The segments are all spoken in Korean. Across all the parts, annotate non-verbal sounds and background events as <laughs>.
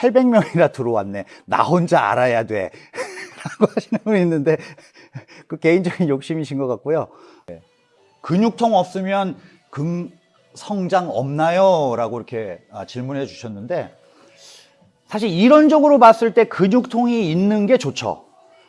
800명이나 들어왔네. 나 혼자 알아야 돼. <laughs> 라고 하시는 분이 있는데, 그 개인적인 욕심이신 것 같고요. 네. 근육통 없으면 금 성장 없나요? 라고 이렇게 아, 질문해 주셨는데, 사실 이론적으로 봤을 때 근육통이 있는 게 좋죠.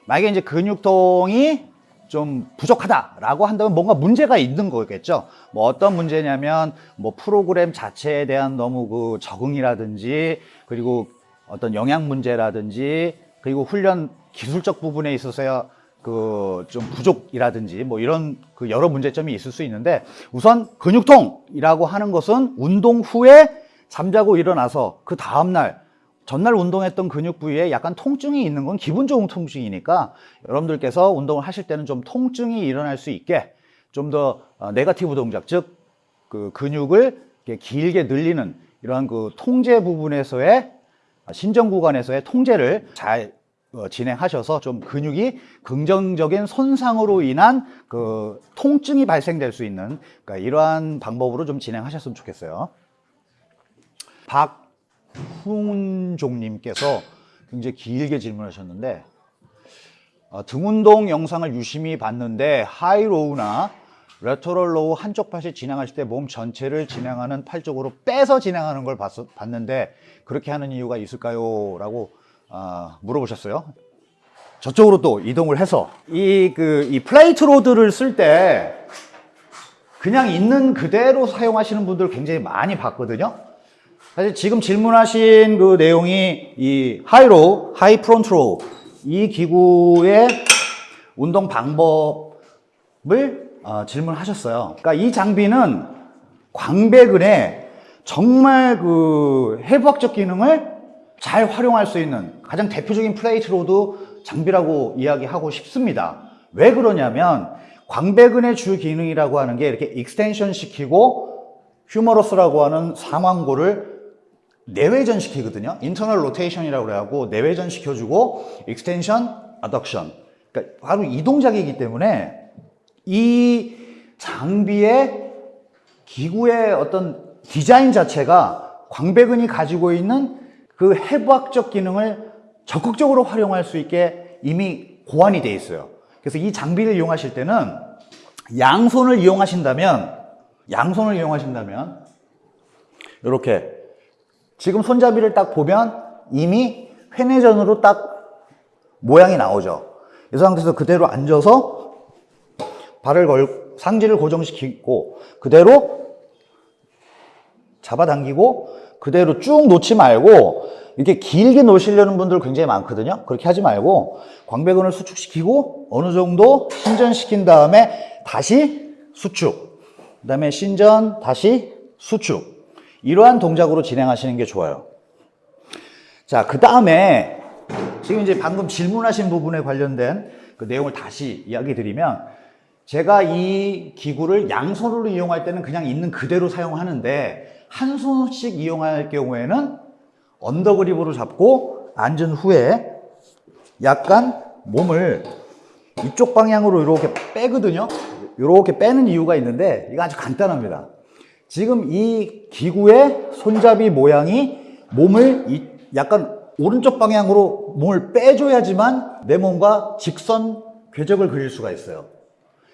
만약에 이제 근육통이 좀 부족하다라고 한다면 뭔가 문제가 있는 거겠죠. 뭐 어떤 문제냐면 뭐 프로그램 자체에 대한 너무 그 적응이라든지 그리고 어떤 영양 문제라든지 그리고 훈련 기술적 부분에 있어서야 그 좀 부족이라든지 뭐 이런 그 여러 문제점이 있을 수 있는데 우선 근육통이라고 하는 것은 운동 후에 잠자고 일어나서 그 다음날 전날 운동했던 근육 부위에 약간 통증이 있는 건 기분 좋은 통증이니까 여러분들께서 운동을 하실 때는 좀 통증이 일어날 수 있게 좀더 어, 네가티브 동작 즉 그 근육을 길게 늘리는 이러한 그 통제 부분에서의 신전 구간에서의 통제를 잘 어, 진행하셔서 좀 근육이 긍정적인 손상으로 인한 그 통증이 발생될 수 있는 그러니까 이러한 방법으로 좀 진행하셨으면 좋겠어요. 박훈종님께서 굉장히 길게 질문하셨는데 어, 등운동 영상을 유심히 봤는데 하이로우나 lateral row 한쪽 팔이 진행하실 때 몸 전체를 진행하는 팔 쪽으로 빼서 진행하는 걸 봤, 봤는데 그렇게 하는 이유가 있을까요? 라고 아, 물어보셨어요. 저쪽으로 또 이동을 해서 이 그 이 plate load를 쓸 때 그냥 있는 그대로 사용하시는 분들 굉장히 많이 봤거든요. 사실 지금 질문하신 그 내용이 이 high row, high front row 이 기구의 운동 방법을 어, 질문하셨어요. 그러니까 이 장비는 광배근에 정말 그 해부학적 기능을 잘 활용할 수 있는 가장 대표적인 plate load 장비라고 이야기하고 싶습니다. 왜 그러냐면 광배근의 주 기능이라고 하는 게 이렇게 extension 시키고 humerus라고 하는 상완골을 내외전 시키거든요. internal rotation이라고 그래갖고 내외전 시켜주고 extension, 아덕션. 그러니까 바로 이 동작이기 때문에 이 장비의 기구의 어떤 디자인 자체가 광배근이 가지고 있는 그 해부학적 기능을 적극적으로 활용할 수 있게 이미 고안이 되어 있어요. 그래서 이 장비를 이용하실 때는 양손을 이용하신다면 양손을 이용하신다면 이렇게 지금 손잡이를 딱 보면 이미 회내전으로 딱 모양이 나오죠. 이 상태에서 그대로 앉아서 발을 걸 상지를 고정시키고 그대로 잡아당기고 그대로 쭉 놓지 말고 이렇게 길게 놓으시려는 분들 굉장히 많거든요. 그렇게 하지 말고 광배근을 수축시키고 어느 정도 신전시킨 다음에 다시 수축 그 다음에 신전 다시 수축 이러한 동작으로 진행하시는 게 좋아요. 자, 그 다음에 지금 이제 방금 질문하신 부분에 관련된 그 내용을 다시 이야기 드리면 제가 이 기구를 양손으로 이용할 때는 그냥 있는 그대로 사용하는데 한 손씩 이용할 경우에는 언더그립으로 잡고 앉은 후에 약간 몸을 이쪽 방향으로 이렇게 빼거든요. 이렇게 빼는 이유가 있는데 이거 아주 간단합니다. 지금 이 기구의 손잡이 모양이 몸을 약간 오른쪽 방향으로 몸을 빼줘야지만 내 몸과 직선 궤적을 그릴 수가 있어요.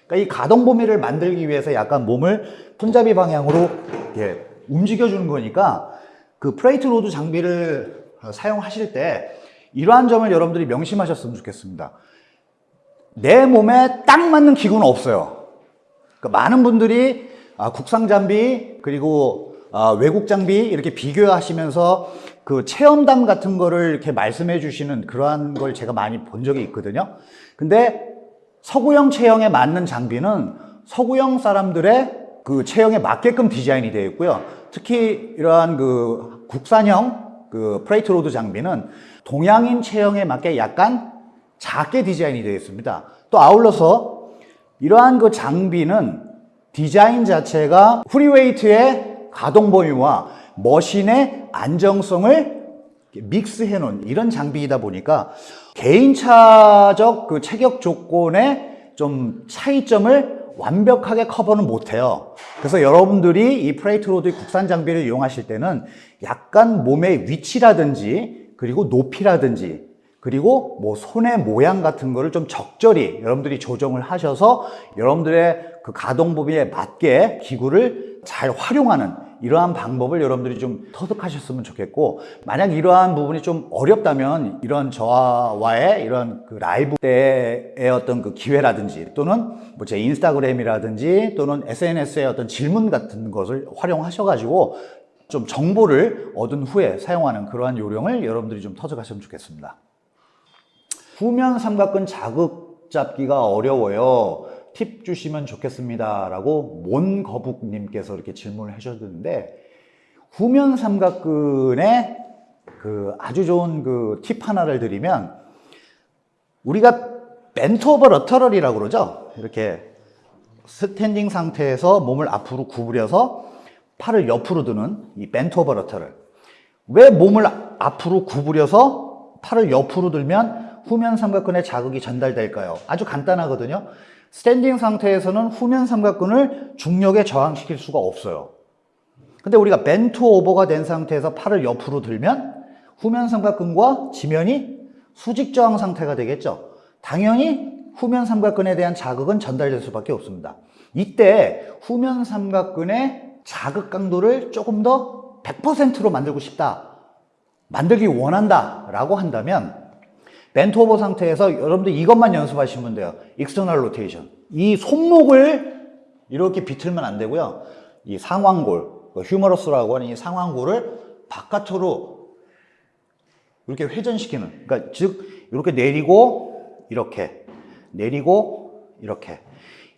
그러니까 이 가동 범위를 만들기 위해서 약간 몸을 손잡이 방향으로 이렇게 움직여주는 거니까 그 plate load 장비를 사용하실 때 이러한 점을 여러분들이 명심하셨으면 좋겠습니다. 내 몸에 딱 맞는 기구는 없어요. 그러니까 많은 분들이 아, 국산 장비 그리고 아, 외국 장비 이렇게 비교하시면서 그 체험담 같은 거를 이렇게 말씀해 주시는 그러한 걸 제가 많이 본 적이 있거든요. 근데 서구형 체형에 맞는 장비는 서구형 사람들의 그 체형에 맞게끔 디자인이 되어 있고요. 특히 이러한 그 국산형 그 plate load 장비는 동양인 체형에 맞게 약간 작게 디자인이 되어 있습니다. 또 아울러서 이러한 그 장비는 디자인 자체가 free weight의 가동 범위와 machine의 안정성을 믹스해 놓은 이런 장비이다 보니까 개인차적 그 체격 조건의 좀 차이점을 완벽하게 커버는 못해요. 그래서 여러분들이 이 plate load 국산 장비를 이용하실 때는 약간 몸의 위치라든지 그리고 높이라든지 그리고 뭐 손의 모양 같은 거를 좀 적절히 여러분들이 조정을 하셔서 여러분들의 그 가동 범위에 맞게 기구를 잘 활용하는 이러한 방법을 여러분들이 좀 터득하셨으면 좋겠고 만약 이러한 부분이 좀 어렵다면 이런 저와의 이런 그 라이브 때의 어떤 그 기회라든지 또는 뭐 제 인스타그램이라든지 또는 SNS의 어떤 질문 같은 것을 활용하셔가지고 좀 정보를 얻은 후에 사용하는 그러한 요령을 여러분들이 좀 터득하시면 좋겠습니다. 후면 삼각근 자극 잡기가 어려워요. 팁 주시면 좋겠습니다. 라고 몬거북님께서 이렇게 질문을 해주셨는데, 후면 삼각근의 그 아주 좋은 그 팁 하나를 드리면, 우리가 bent over lateral이라고 그러죠? 이렇게 standing 상태에서 몸을 앞으로 구부려서 팔을 옆으로 드는 이 bent over lateral. 왜 몸을 앞으로 구부려서 팔을 옆으로 들면 후면 삼각근에 자극이 전달될까요? 아주 간단하거든요. standing 상태에서는 후면 삼각근을 중력에 저항시킬 수가 없어요. 근데 우리가 bent over가 된 상태에서 팔을 옆으로 들면 후면 삼각근과 지면이 수직 저항 상태가 되겠죠. 당연히 후면 삼각근에 대한 자극은 전달될 수밖에 없습니다. 이때 후면 삼각근의 자극 강도를 조금 더 100%로 만들고 싶다. 만들기 원한다. 라고 한다면 bent over 상태에서 여러분들 이것만 연습하시면 돼요. external rotation. 이 손목을 이렇게 비틀면 안 되고요. 이 상완골, 그 humerus라고 하는 이 상완골을 바깥으로 이렇게 회전시키는. 그러니까 즉 이렇게 내리고 이렇게 내리고 이렇게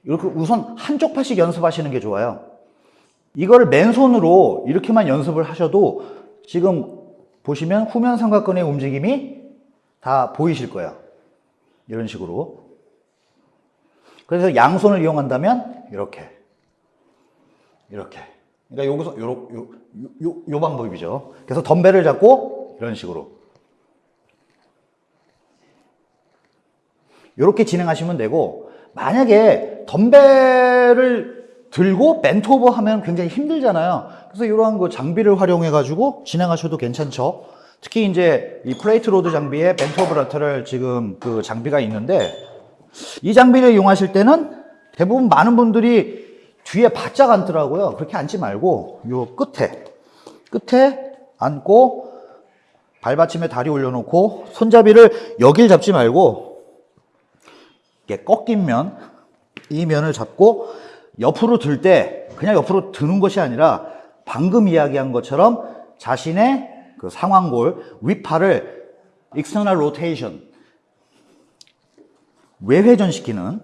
이렇게 우선 한쪽 팔씩 연습하시는 게 좋아요. 이걸 맨손으로 이렇게만 연습을 하셔도 지금 보시면 후면 삼각근의 움직임이 다 보이실 거예요. 이런 식으로. 그래서 양손을 이용한다면 이렇게. 이렇게. 그러니까 여기서 요, 요, 요, 요 방법이죠. 그래서 덤벨을 잡고 이런 식으로. 이렇게 진행하시면 되고 만약에 덤벨을 들고 bent over 하면 굉장히 힘들잖아요. 그래서 이러한 그 장비를 활용해 가지고 진행하셔도 괜찮죠. 특히 이제 이 plate load 장비에 lateral 지금 그 장비가 있는데 이 장비를 이용하실 때는 대부분 많은 분들이 뒤에 바짝 앉더라고요. 그렇게 앉지 말고 요 끝에 끝에 앉고 발받침에 다리 올려놓고 손잡이를 여길 잡지 말고 이렇게 꺾인 면, 이 면을 잡고 옆으로 들 때 그냥 옆으로 드는 것이 아니라 방금 이야기한 것처럼 자신의 그 상완골 윗팔을 external rotation 외회전시키는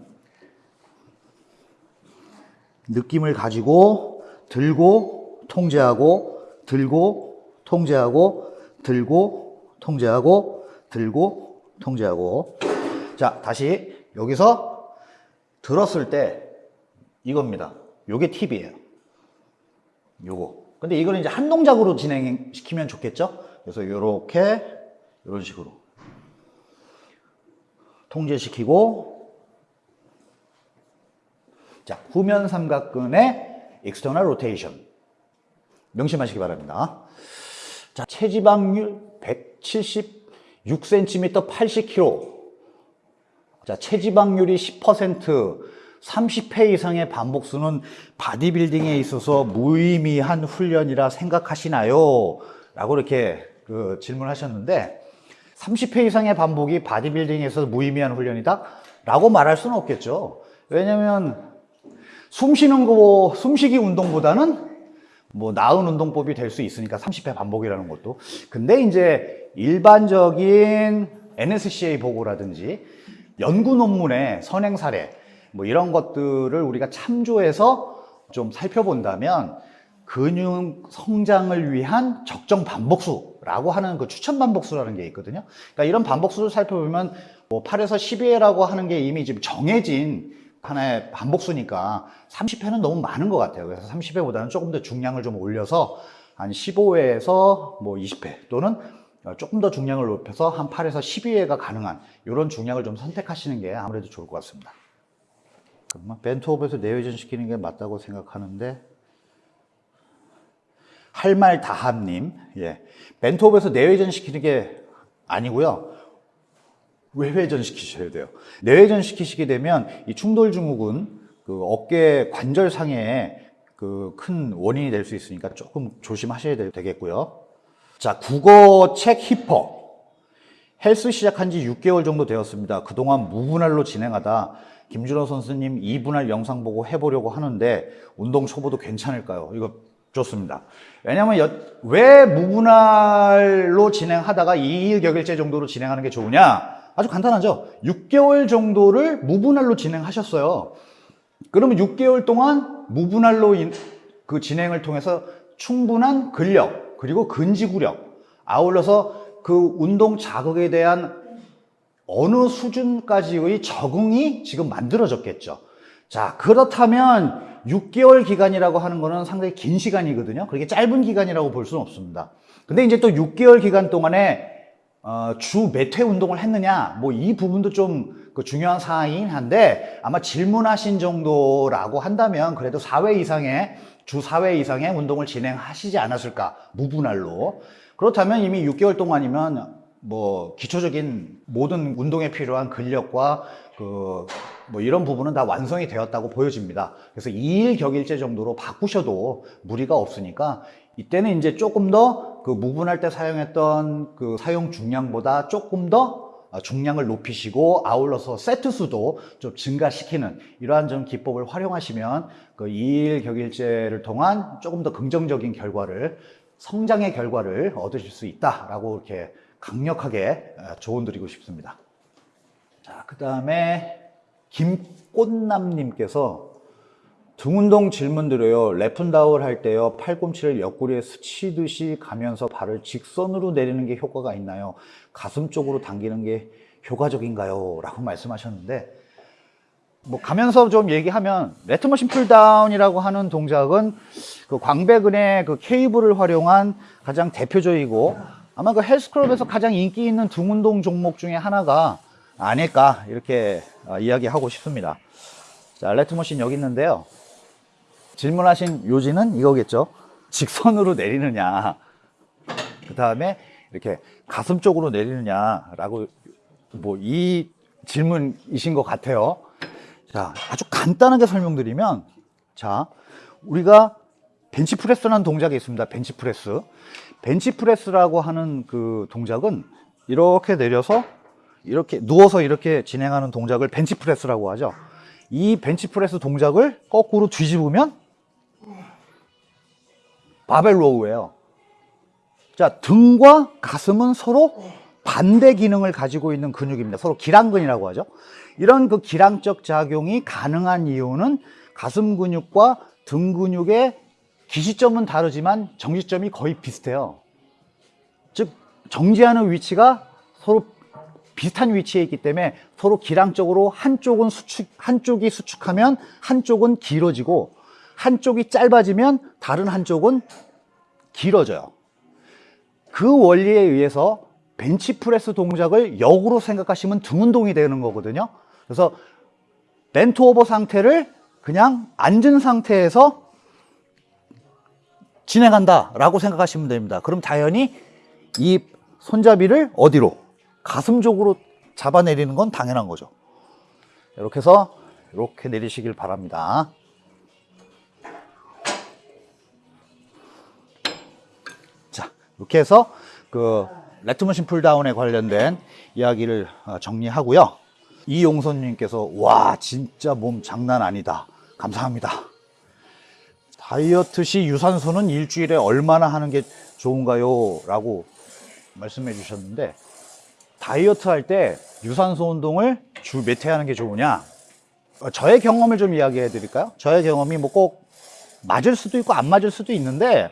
느낌을 가지고 들고 통제하고 들고 통제하고 들고 통제하고 들고 통제하고 자 다시 여기서 들었을 때 이겁니다. 요게 팁이에요. 요거. 근데 이거는 이제 한 동작으로 진행시키면 좋겠죠? 그래서 요렇게 이런 식으로 통제시키고 자, 후면 삼각근의 external rotation 명심하시기 바랍니다. 자, 체지방률 176cm 80kg 자, 체지방률이 10% 30회 이상의 반복수는 바디빌딩에 있어서 무의미한 훈련이라 생각하시나요? 라고 이렇게 그 질문하셨는데 30회 이상의 반복이 바디빌딩에서 무의미한 훈련이다? 라고 말할 수는 없겠죠. 왜냐면 숨 쉬는 거, 숨쉬기 운동보다는 뭐 나은 운동법이 될 수 있으니까 30회 반복이라는 것도. 근데 이제 일반적인 NSCA 보고라든지 연구 논문의 선행 사례 뭐 이런 것들을 우리가 참조해서 좀 살펴본다면 근육 성장을 위한 적정 반복수라고 하는 그 추천 반복수라는 게 있거든요. 그러니까 이런 반복수를 살펴보면 뭐 8에서 12회라고 하는 게 이미 지금 정해진 하나의 반복수니까 30회는 너무 많은 것 같아요. 그래서 30회보다는 조금 더 중량을 좀 올려서 한 15회에서 뭐 20회 또는 조금 더 중량을 높여서 한 8에서 12회가 가능한 이런 중량을 좀 선택하시는 게 아무래도 좋을 것 같습니다. 벤트업에서 내외전 시키는 게 맞다고 생각하는데 할 말 다함님 예. 벤트업에서 내외전 시키는 게 아니고요. 외회전 시키셔야 돼요. 내회전 시키시게 되면 이 충돌 증후군 그 어깨 관절상에 그 큰 원인이 될 수 있으니까 조금 조심하셔야 되- 되겠고요. 자, 국어 책 히퍼. 헬스 시작한 지 6개월 정도 되었습니다. 그동안 무분할로 진행하다 김준호 선수님 2분할 영상 보고 해보려고 하는데 운동 초보도 괜찮을까요? 이거 좋습니다. 왜냐면 여- 왜 무분할로 진행하다가 2일 격일제 정도로 진행하는 게 좋으냐? 아주 간단하죠. 6개월 정도를 무분할로 진행하셨어요. 그러면 6개월 동안 무분할로 인- 그 진행을 통해서 충분한 근력 그리고 근지구력 아울러서 그 운동 자극에 대한 어느 수준까지의 적응이 지금 만들어졌겠죠. 자, 그렇다면 6개월 기간이라고 하는 거는 상당히 긴 시간이거든요. 그렇게 짧은 기간이라고 볼 수는 없습니다. 근데 이제 또 6개월 기간 동안에 어, 주몇 회 운동을 했느냐, 뭐 이 부분도 좀 그 중요한 사항이긴 한데 아마 질문하신 정도라고 한다면 그래도 4회 이상의 주 4회 이상의 운동을 진행하시지 않았을까 무분할로 그렇다면 이미 6개월 동안이면 뭐 기초적인 모든 운동에 필요한 근력과 그 뭐 이런 부분은 다 완성이 되었다고 보여집니다. 그래서 2일 격일제 정도로 바꾸셔도 무리가 없으니까 이때는 이제 조금 더 그 무분할 때 사용했던 그 사용 중량보다 조금 더 어, 중량을 높이시고 아울러서 세트 수도 좀 증가시키는 이러한 좀 기법을 활용하시면 그 2일 격일제를 통한 조금 더 긍정적인 결과를 성장의 결과를 얻으실 수 있다라고 이렇게 강력하게 어, 조언 드리고 싶습니다. 자, 그 다음에 김꽃남님께서 등운동 질문 드려요. lat pulldown 할 때요. 팔꿈치를 옆구리에 스치듯이 가면서 바를 직선으로 내리는 게 효과가 있나요? 가슴 쪽으로 당기는 게 효과적인가요? 라고 말씀하셨는데 뭐 가면서 좀 얘기하면 lat machine pulldown이라고 하는 동작은 그 광배근의 그 케이블을 활용한 가장 대표적이고 아마 그 헬스클럽에서 가장 인기 있는 등운동 종목 중에 하나가 아닐까 이렇게 어, 이야기하고 싶습니다. 자, 레트머신 여기 있는데요. 질문하신 요지는 이거겠죠. 직선으로 내리느냐, 그 다음에 이렇게 가슴 쪽으로 내리느냐 라고 뭐 이 질문이신 것 같아요. 자, 아주 간단하게 설명드리면, 자, 우리가 벤치프레스라는 동작이 있습니다. 벤치프레스. 벤치프레스라고 하는 그 동작은 이렇게 내려서 이렇게 누워서 이렇게 진행하는 동작을 벤치프레스라고 하죠. 이 벤치프레스 동작을 거꾸로 뒤집으면 바벨 row예요. 자, 등과 가슴은 서로 반대 기능을 가지고 있는 근육입니다. 서로 길항근이라고 하죠. 이런 그 기랑적 작용이 가능한 이유는 가슴 근육과 등 근육의 기시점은 다르지만 정지점이 거의 비슷해요. 즉, 정지하는 위치가 서로 비슷한 위치에 있기 때문에 서로 기량적으로 한쪽은 수축, 한쪽이 수축하면 한쪽은 길어지고 한쪽이 짧아지면 다른 한쪽은 길어져요. 그 원리에 의해서 벤치프레스 동작을 역으로 생각하시면 등 운동이 되는 거거든요. 그래서 벤트 오버 상태를 그냥 앉은 상태에서 진행한다 라고 생각하시면 됩니다. 그럼 당연히 이 손잡이를 어디로? 가슴 쪽으로 잡아내리는 건 당연한 거죠. 이렇게 해서 이렇게 내리시길 바랍니다. 자, 이렇게 해서 그 레트머신 풀다운에 관련된 이야기를 어, 정리하고요. 이용선님께서 와 진짜 몸 장난 아니다. 감사합니다. 다이어트 시 유산소는 일주일에 얼마나 하는 게 좋은가요? 라고 말씀해 주셨는데 다이어트 할 때 유산소 운동을 주 몇 회 하는 게 좋으냐? 어, 저의 경험을 좀 이야기해 드릴까요? 저의 경험이 뭐 꼭 맞을 수도 있고 안 맞을 수도 있는데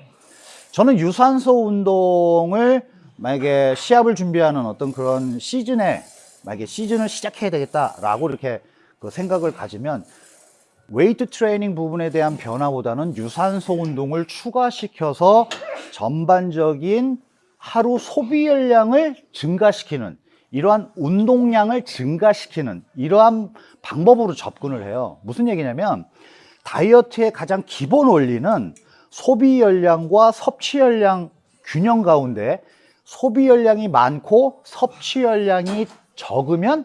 저는 유산소 운동을 만약에 시합을 준비하는 어떤 그런 시즌에 만약에 시즌을 시작해야 되겠다라고 이렇게 그 생각을 가지면 웨이트 트레이닝 부분에 대한 변화보다는 유산소 운동을 추가시켜서 전반적인 하루 소비 열량을 증가시키는 이러한 운동량을 증가시키는 이러한 방법으로 접근을 해요. 무슨 얘기냐면 다이어트의 가장 기본 원리는 소비 열량과 섭취 열량 균형 가운데 소비 열량이 많고 섭취 열량이 적으면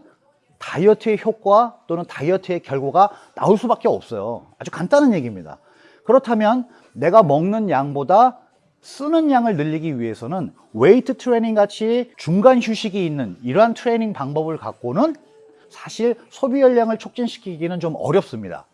다이어트의 효과 또는 다이어트의 결과가 나올 수밖에 없어요. 아주 간단한 얘기입니다. 그렇다면 내가 먹는 양보다 쓰는 양을 늘리기 위해서는 웨이트 트레이닝 같이 중간 휴식이 있는 이러한 트레이닝 방법을 갖고는 사실 소비 열량을 촉진시키기는 좀 어렵습니다.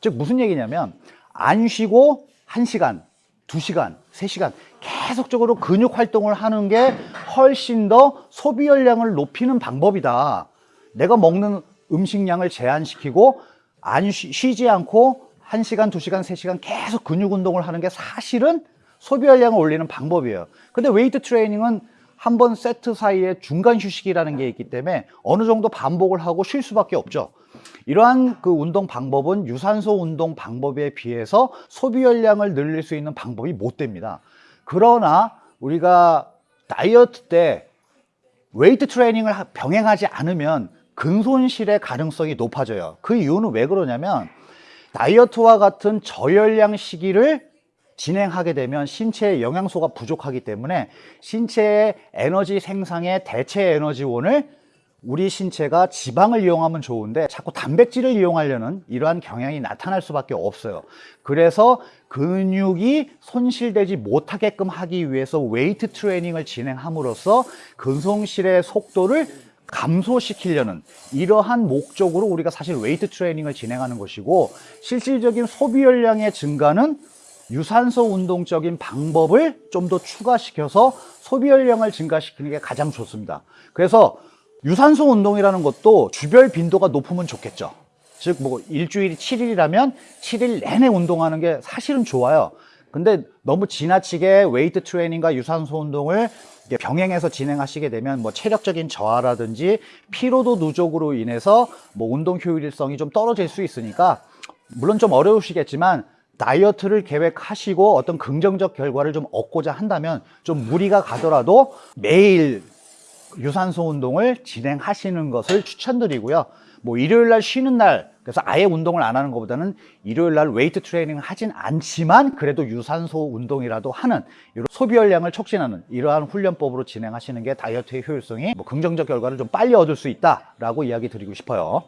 즉 무슨 얘기냐면 안 쉬고 1시간, 2시간, 3시간 계속적으로 근육 활동을 하는 게 훨씬 더 소비 열량을 높이는 방법이다. 내가 먹는 음식량을 제한시키고 안 쉬, 쉬지 않고 1시간, 2시간, 3시간 계속 근육 운동을 하는 게 사실은 소비 열량을 올리는 방법이에요. 근데 웨이트 트레이닝은 한 번 세트 사이에 중간 휴식이라는 게 있기 때문에 어느 정도 반복을 하고 쉴 수밖에 없죠. 이러한 그 운동 방법은 유산소 운동 방법에 비해서 소비 열량을 늘릴 수 있는 방법이 못 됩니다. 그러나 우리가 다이어트 때 웨이트 트레이닝을 하- 병행하지 않으면 근손실의 가능성이 높아져요. 그 이유는 왜 그러냐면 다이어트와 같은 저열량 시기를 진행하게 되면 신체에 영양소가 부족하기 때문에 신체의 에너지 생산의 대체 에너지원을 우리 신체가 지방을 이용하면 좋은데 자꾸 단백질을 이용하려는 이러한 경향이 나타날 수밖에 없어요. 그래서 근육이 손실되지 못하게끔 하기 위해서 웨이트 트레이닝을 진행함으로써 근손실의 속도를 감소시키려는 이러한 목적으로 우리가 사실 웨이트 트레이닝을 진행하는 것이고 실질적인 소비 열량의 증가는 유산소 운동적인 방법을 좀 더 추가시켜서 소비 열량을 증가시키는 게 가장 좋습니다. 그래서 유산소 운동이라는 것도 주별 빈도가 높으면 좋겠죠. 즉, 뭐, 일주일이 7일이라면 7일 내내 운동하는 게 사실은 좋아요. 근데 너무 지나치게 웨이트 트레이닝과 유산소 운동을 병행해서 진행하시게 되면 뭐 체력적인 저하라든지 피로도 누적으로 인해서 뭐 운동 효율성이 좀 떨어질 수 있으니까 물론 좀 어려우시겠지만 다이어트를 계획하시고 어떤 긍정적 결과를 좀 얻고자 한다면 좀 무리가 가더라도 매일 유산소 운동을 진행하시는 것을 추천드리고요. 뭐 일요일 날 쉬는 날 그래서 아예 운동을 안 하는 것보다는 일요일 날 웨이트 트레이닝을 하진 않지만 그래도 유산소 운동이라도 하는 이런 소비 열량을 촉진하는 이러한 훈련법으로 진행하시는 게 다이어트의 효율성이 뭐 긍정적 결과를 좀 빨리 얻을 수 있다라고 이야기 드리고 싶어요.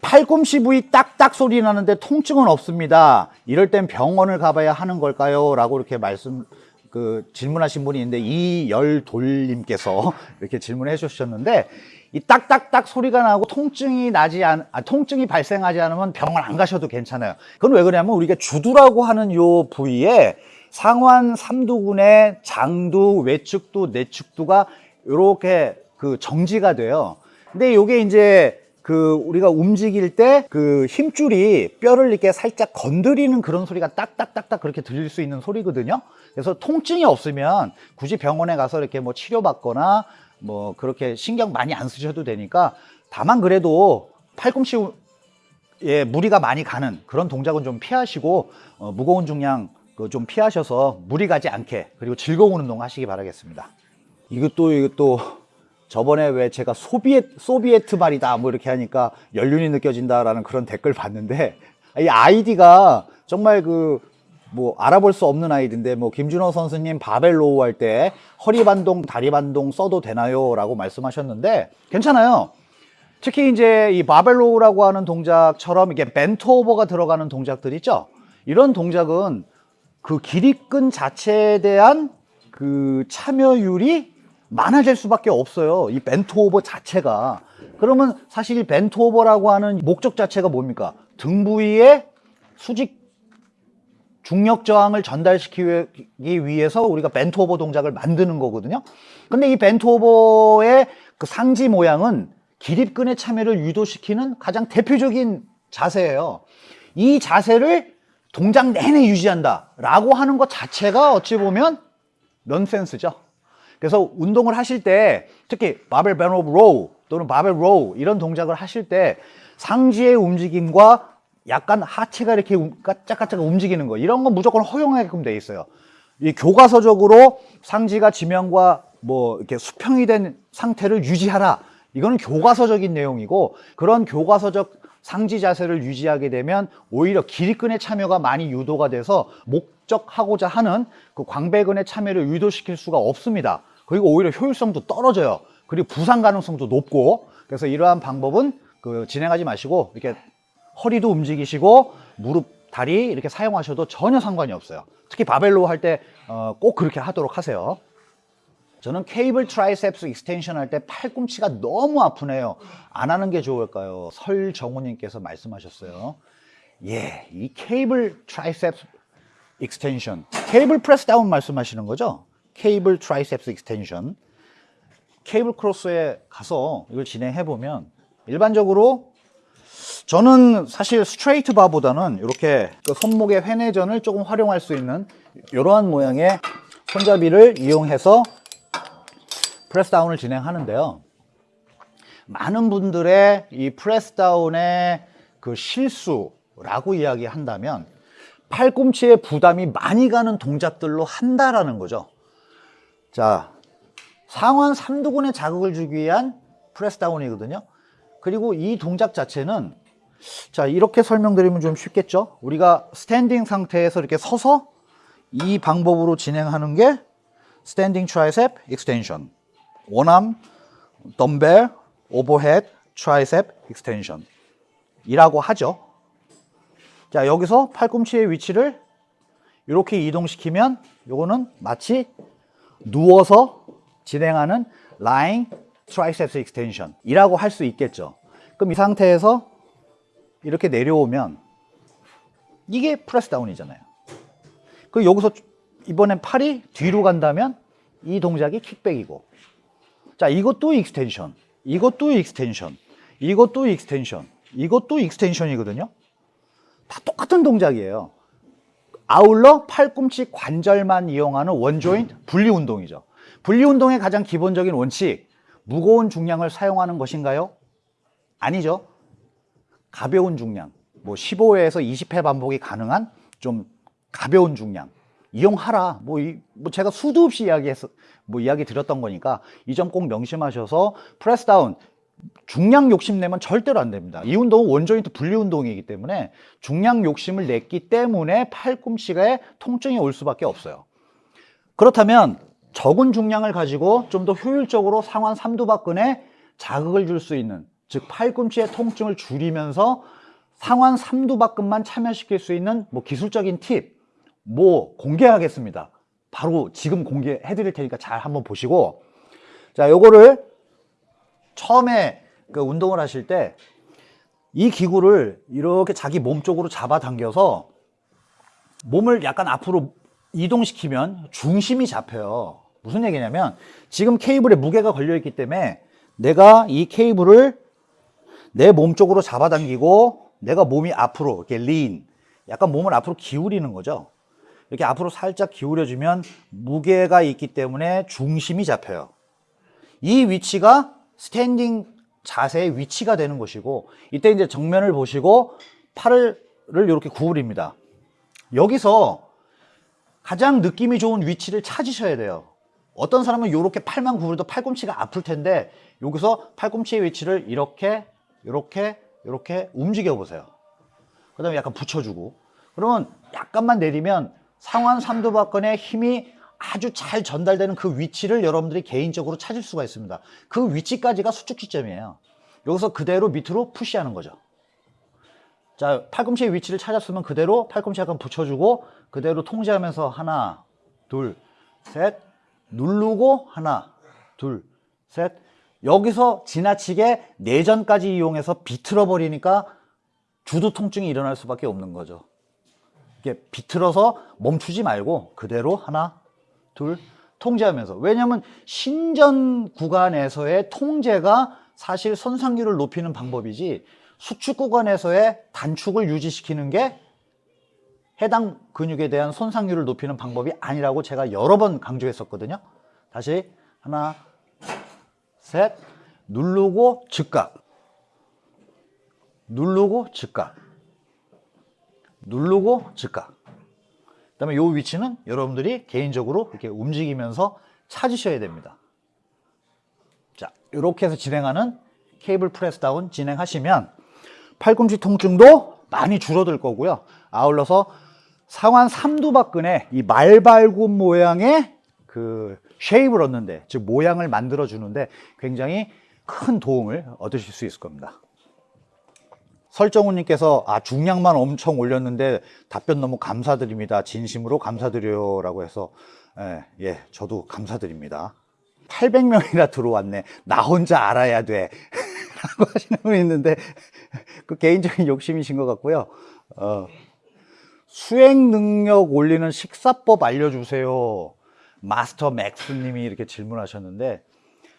팔꿈치 부위 딱딱 소리 나는데 통증은 없습니다. 이럴 땐 병원을 가봐야 하는 걸까요? 라고 이렇게 말씀, 그 질문하신 분이 있는데 이열돌님께서 <laughs> 이렇게 질문해 주셨는데 이 딱딱딱 소리가 나고 통증이 나지 않, 아, 통증이 발생하지 않으면 병원 안 가셔도 괜찮아요. 그건 왜 그러냐면 우리가 주두라고 하는 요 부위에 상완 삼두근의 장두, 외측두, 내측두가 이렇게 그 정지가 돼요. 근데 요게 이제 그 우리가 움직일 때 그 힘줄이 뼈를 이렇게 살짝 건드리는 그런 소리가 딱딱딱딱 그렇게 들릴 수 있는 소리거든요. 그래서 통증이 없으면 굳이 병원에 가서 이렇게 뭐 치료받거나 뭐 그렇게 신경 많이 안 쓰셔도 되니까 다만 그래도 팔꿈치에 무리가 많이 가는 그런 동작은 좀 피하시고 어, 무거운 중량 그좀 피하셔서 무리 가지 않게 그리고 즐거운 운동 하시기 바라겠습니다. 이것도 이것도 저번에 왜 제가 소비에트, 소비에트 말이다 뭐 이렇게 하니까 연륜이 느껴진다라는 그런 댓글 봤는데 이 아이디가 정말 그 뭐 알아볼 수 없는 아이디인데 뭐 김준호 선수님 바벨 row 할 때 허리 반동, 다리 반동 써도 되나요? 라고 말씀하셨는데 괜찮아요. 특히 이제 이 바벨 row라고 하는 동작처럼 이게 bent over가 들어가는 동작들 있죠? 이런 동작은 그 기립근 자체에 대한 그 참여율이 많아질 수밖에 없어요. 이 bent over 자체가. 그러면 사실 이 bent over라고 하는 목적 자체가 뭡니까? 등 부위에 수직 중력 저항을 전달시키기 위해서 우리가 bent over 동작을 만드는 거거든요. 근데 이 bent over의 그 상지 모양은 기립근의 참여를 유도시키는 가장 대표적인 자세예요. 이 자세를 동작 내내 유지한다 라고 하는 것 자체가 어찌 보면 넌센스죠. 그래서 운동을 하실 때 특히 barbell bent over row 또는 barbell row 이런 동작을 하실 때 상지의 움직임과 약간 하체가 이렇게 움- 까짝까짝 움직이는 거 이런 건 무조건 허용하게끔 돼 있어요. 이 교과서적으로 상지가 지면과 뭐 이렇게 수평이 된 상태를 유지하라. 이거는 교과서적인 내용이고 그런 교과서적 상지 자세를 유지하게 되면 오히려 기립근의 참여가 많이 유도가 돼서 목적하고자 하는 그 광배근의 참여를 유도시킬 수가 없습니다. 그리고 오히려 효율성도 떨어져요. 그리고 부상 가능성도 높고 그래서 이러한 방법은 그 진행하지 마시고 이렇게 허리도 움직이시고 무릎, 다리 이렇게 사용하셔도 전혀 상관이 없어요. 특히 바벨로 할 때 꼭 그렇게 하도록 하세요. 저는 cable triceps extension 할 때 팔꿈치가 너무 아프네요. 안 하는 게 좋을까요? 설정우님께서 말씀하셨어요. 예, 이 cable triceps extension, cable press down 말씀하시는 거죠? cable triceps extension. cable cross에 가서 이걸 진행해 보면 일반적으로 저는 사실 straight bar보다는 이렇게 그 손목의 회내전을 조금 활용할 수 있는 이러한 모양의 손잡이를 이용해서 press down을 진행하는데요. 많은 분들의 이 press down의 그 실수라고 이야기한다면 팔꿈치에 부담이 많이 가는 동작들로 한다라는 거죠. 자, 상완 삼두근에 자극을 주기 위한 press down이거든요. 그리고 이 동작 자체는 자, 이렇게 설명드리면 좀 쉽겠죠? 우리가 standing 상태에서 이렇게 서서 이 방법으로 진행하는 게 standing triceps extension. one arm dumbbell overhead triceps extension 이라고 하죠. 자, 여기서 팔꿈치의 위치를 이렇게 이동시키면 요거는 마치 누워서 진행하는 lying triceps extension 이라고 할 수 있겠죠. 그럼 이 상태에서 이렇게 내려오면 이게 press down이잖아요. 그 여기서 이번엔 팔이 뒤로 간다면 이 동작이 kickback이고 자 이것도 extension 이것도 extension 이것도 extension 이것도 extension이거든요. 다 똑같은 동작이에요. 아울러 팔꿈치 관절만 이용하는 one joint 분리 운동이죠. 분리 운동의 가장 기본적인 원칙 무거운 중량을 사용하는 것인가요? 아니죠. 가벼운 중량, 뭐 15회에서 20회 반복이 가능한 좀 가벼운 중량 이용하라. 뭐, 이, 뭐 제가 수도 없이 이야기했어, 뭐 이야기 드렸던 거니까 이 점 꼭 명심하셔서 press down 중량 욕심내면 절대로 안 됩니다. 이 운동은 one joint 분리 운동이기 때문에 중량 욕심을 냈기 때문에 팔꿈치에 통증이 올 수밖에 없어요. 그렇다면 적은 중량을 가지고 좀 더 효율적으로 상완 삼두박근에 자극을 줄 수 있는 즉 팔꿈치의 통증을 줄이면서 상완 삼두박근만 참여시킬 수 있는 뭐 기술적인 팁 뭐 공개하겠습니다. 바로 지금 공개해 드릴 테니까 잘 한번 보시고 자 요거를 처음에 그 운동을 하실 때 이 기구를 이렇게 자기 몸 쪽으로 잡아당겨서 몸을 약간 앞으로 이동시키면 중심이 잡혀요. 무슨 얘기냐면 지금 케이블에 무게가 걸려 있기 때문에 내가 이 케이블을 내 몸 쪽으로 잡아당기고 내가 몸이 앞으로 이렇게 lean 약간 몸을 앞으로 기울이는 거죠. 이렇게 앞으로 살짝 기울여주면 무게가 있기 때문에 중심이 잡혀요. 이 위치가 standing 자세의 위치가 되는 것이고 이때 이제 정면을 보시고 팔을 이렇게 구부립니다. 여기서 가장 느낌이 좋은 위치를 찾으셔야 돼요. 어떤 사람은 이렇게 팔만 구부려도 팔꿈치가 아플 텐데 여기서 팔꿈치의 위치를 이렇게 이렇게 이렇게 움직여 보세요. 그 다음에 약간 붙여주고 그러면 약간만 내리면 상완 삼두박근의 힘이 아주 잘 전달되는 그 위치를 여러분들이 개인적으로 찾을 수가 있습니다. 그 위치까지가 수축 지점이에요. 여기서 그대로 밑으로 푸시하는 거죠. 자, 팔꿈치의 위치를 찾았으면 그대로 팔꿈치 약간 붙여주고 그대로 통제하면서 하나, 둘, 셋, 누르고 하나, 둘, 셋. 여기서 지나치게 내전까지 이용해서 비틀어 버리니까 주두 통증이 일어날 수밖에 없는 거죠. 이게 비틀어서 멈추지 말고 그대로 하나, 둘 통제하면서 왜냐하면 신전 구간에서의 통제가 사실 손상률을 높이는 방법이지 수축 구간에서의 단축을 유지시키는 게 해당 근육에 대한 손상률을 높이는 방법이 아니라고 제가 여러 번 강조했었거든요. 다시 하나, 셋, 누르고 즉각, 누르고 즉각, 누르고 즉각. 그 다음에 이 위치는 여러분들이 개인적으로 이렇게 움직이면서 찾으셔야 됩니다. 자, 이렇게 해서 진행하는 케이블 프레스 다운 진행하시면 팔꿈치 통증도 많이 줄어들 거고요. 아울러서 상완 삼두박근의 이 말발굽 모양의 그 쉐입을 얻는데, 즉 모양을 만들어 주는데 굉장히 큰 도움을 얻으실 수 있을 겁니다. 설정우님께서 아 중량만 엄청 올렸는데 답변 너무 감사드립니다. 진심으로 감사드려요 라고 해서 예, 예 저도 감사드립니다. 800명이나 들어왔네. 나 혼자 알아야 돼. <laughs> 라고 하시는 분이 있는데 그 개인적인 욕심이신 것 같고요. 어, 수행 능력 올리는 식사법 알려주세요. 마스터 맥스님이 이렇게 질문하셨는데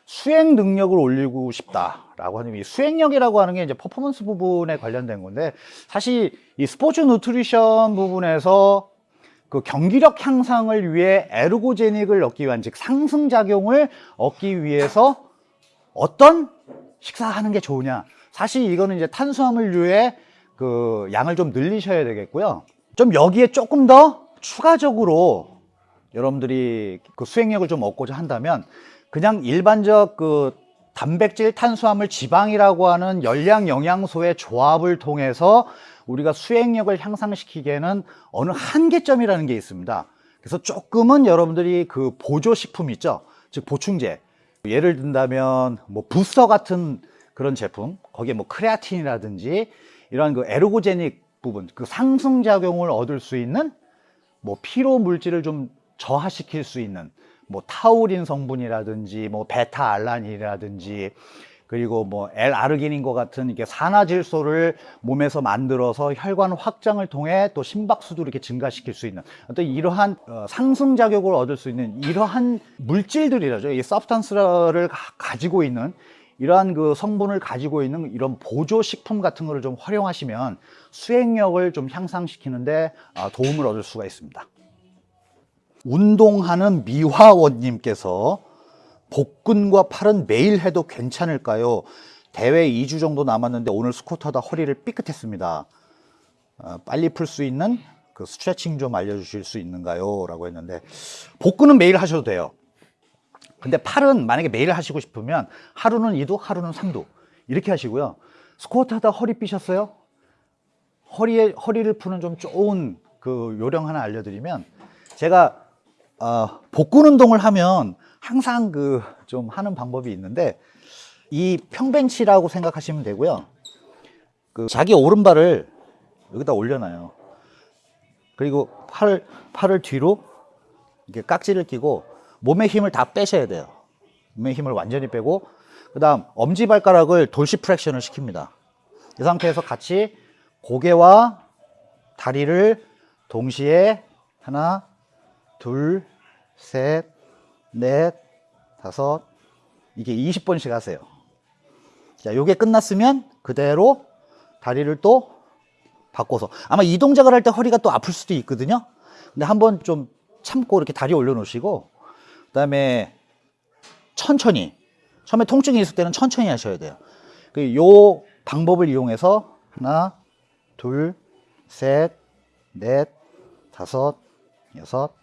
수행 능력을 올리고 싶다라고 하는 이 수행력이라고 하는 게 이제 퍼포먼스 부분에 관련된 건데 사실 이 스포츠 누트리션 부분에서 그 경기력 향상을 위해 에르고제닉을 얻기 위한 즉 상승 작용을 얻기 위해서 어떤 식사하는 게 좋으냐. 사실 이거는 이제 탄수화물류의 그 양을 좀 늘리셔야 되겠고요. 좀 여기에 조금 더 추가적으로 여러분들이 그 수행력을 좀 얻고자 한다면 그냥 일반적 그 단백질, 탄수화물, 지방이라고 하는 열량 영양소의 조합을 통해서 우리가 수행력을 향상시키기에는 어느 한계점이라는 게 있습니다. 그래서 조금은 여러분들이 그 보조식품 있죠. 즉 보충제. 예를 든다면 뭐 부스터 같은 그런 제품, 거기에 뭐 크레아틴이라든지 이런 그 에르고제닉 부분, 그 상승작용을 얻을 수 있는 뭐 피로 물질을 좀 저하시킬 수 있는 뭐 타우린 성분이라든지 뭐 베타 알란이라든지 그리고 뭐 L-아르기닌과 같은 이게 산화질소를 몸에서 만들어서 혈관 확장을 통해 또 심박수도 이렇게 증가시킬 수 있는 어떤 이러한 어, 상승 작용을 얻을 수 있는 이러한 물질들이라죠. 이 서브스탄스를 가- 가지고 있는 이러한 그 성분을 가지고 있는 이런 보조 식품 같은 거를 좀 활용하시면 수행력을 좀 향상시키는데 아, 도움을 얻을 수가 있습니다. 운동하는 미화원님께서 복근과 팔은 매일 해도 괜찮을까요? 대회 2주 정도 남았는데 오늘 스쿼트 하다 허리를 삐끗했습니다. 어, 빨리 풀 수 있는 그 스트레칭 좀 알려주실 수 있는가요? 라고 했는데 복근은 매일 하셔도 돼요. 근데 팔은 만약에 매일 하시고 싶으면 하루는 2도, 하루는 3도 이렇게 하시고요. 스쿼트 하다 허리 삐셨어요? 허리에 허리를 푸는 좀 좋은 그 요령 하나 알려드리면 제가 어, 복근 운동을 하면 항상 그 좀 하는 방법이 있는데 이 평벤치라고 생각하시면 되고요. 그 자기 오른발을 여기다 올려놔요. 그리고 팔을 팔을 뒤로 이렇게 깍지를 끼고 몸의 힘을 다 빼셔야 돼요. 몸의 힘을 완전히 빼고 그다음 엄지 발가락을 돌시 프랙션을 시킵니다. 이 상태에서 같이 고개와 다리를 동시에 하나, 둘, 셋, 넷, 다섯 이게 20번씩 하세요. 자, 요게 끝났으면 그대로 다리를 또 바꿔서 아마 이 동작을 할 때 허리가 또 아플 수도 있거든요. 근데 한번 좀 참고 이렇게 다리 올려 놓으시고 그 다음에 천천히 처음에 통증이 있을 때는 천천히 하셔야 돼요. 그 요 방법을 이용해서 하나, 둘, 셋, 넷, 다섯, 여섯.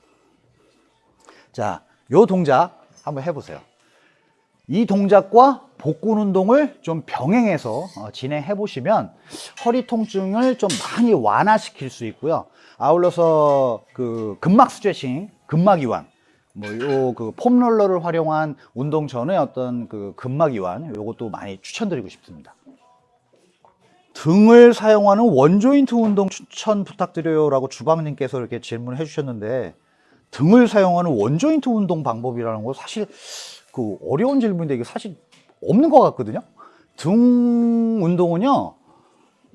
자, 요 동작 한번 해보세요. 이 동작과 복근 운동을 좀 병행해서 어, 진행해 보시면 허리 통증을 좀 많이 완화시킬 수 있고요. 아울러서 그 근막 스트레칭, 근막 이완, 뭐요 그 폼롤러를 활용한 운동 전에 어떤 그 근막 이완 요것도 많이 추천드리고 싶습니다. 등을 사용하는 one joint 운동 추천 부탁드려요라고 주방님께서 이렇게 질문해 주셨는데 등을 사용하는 one joint 운동 방법이라는 거 사실 그 어려운 질문인데 이게 사실 없는 것 같거든요. 등 운동은요.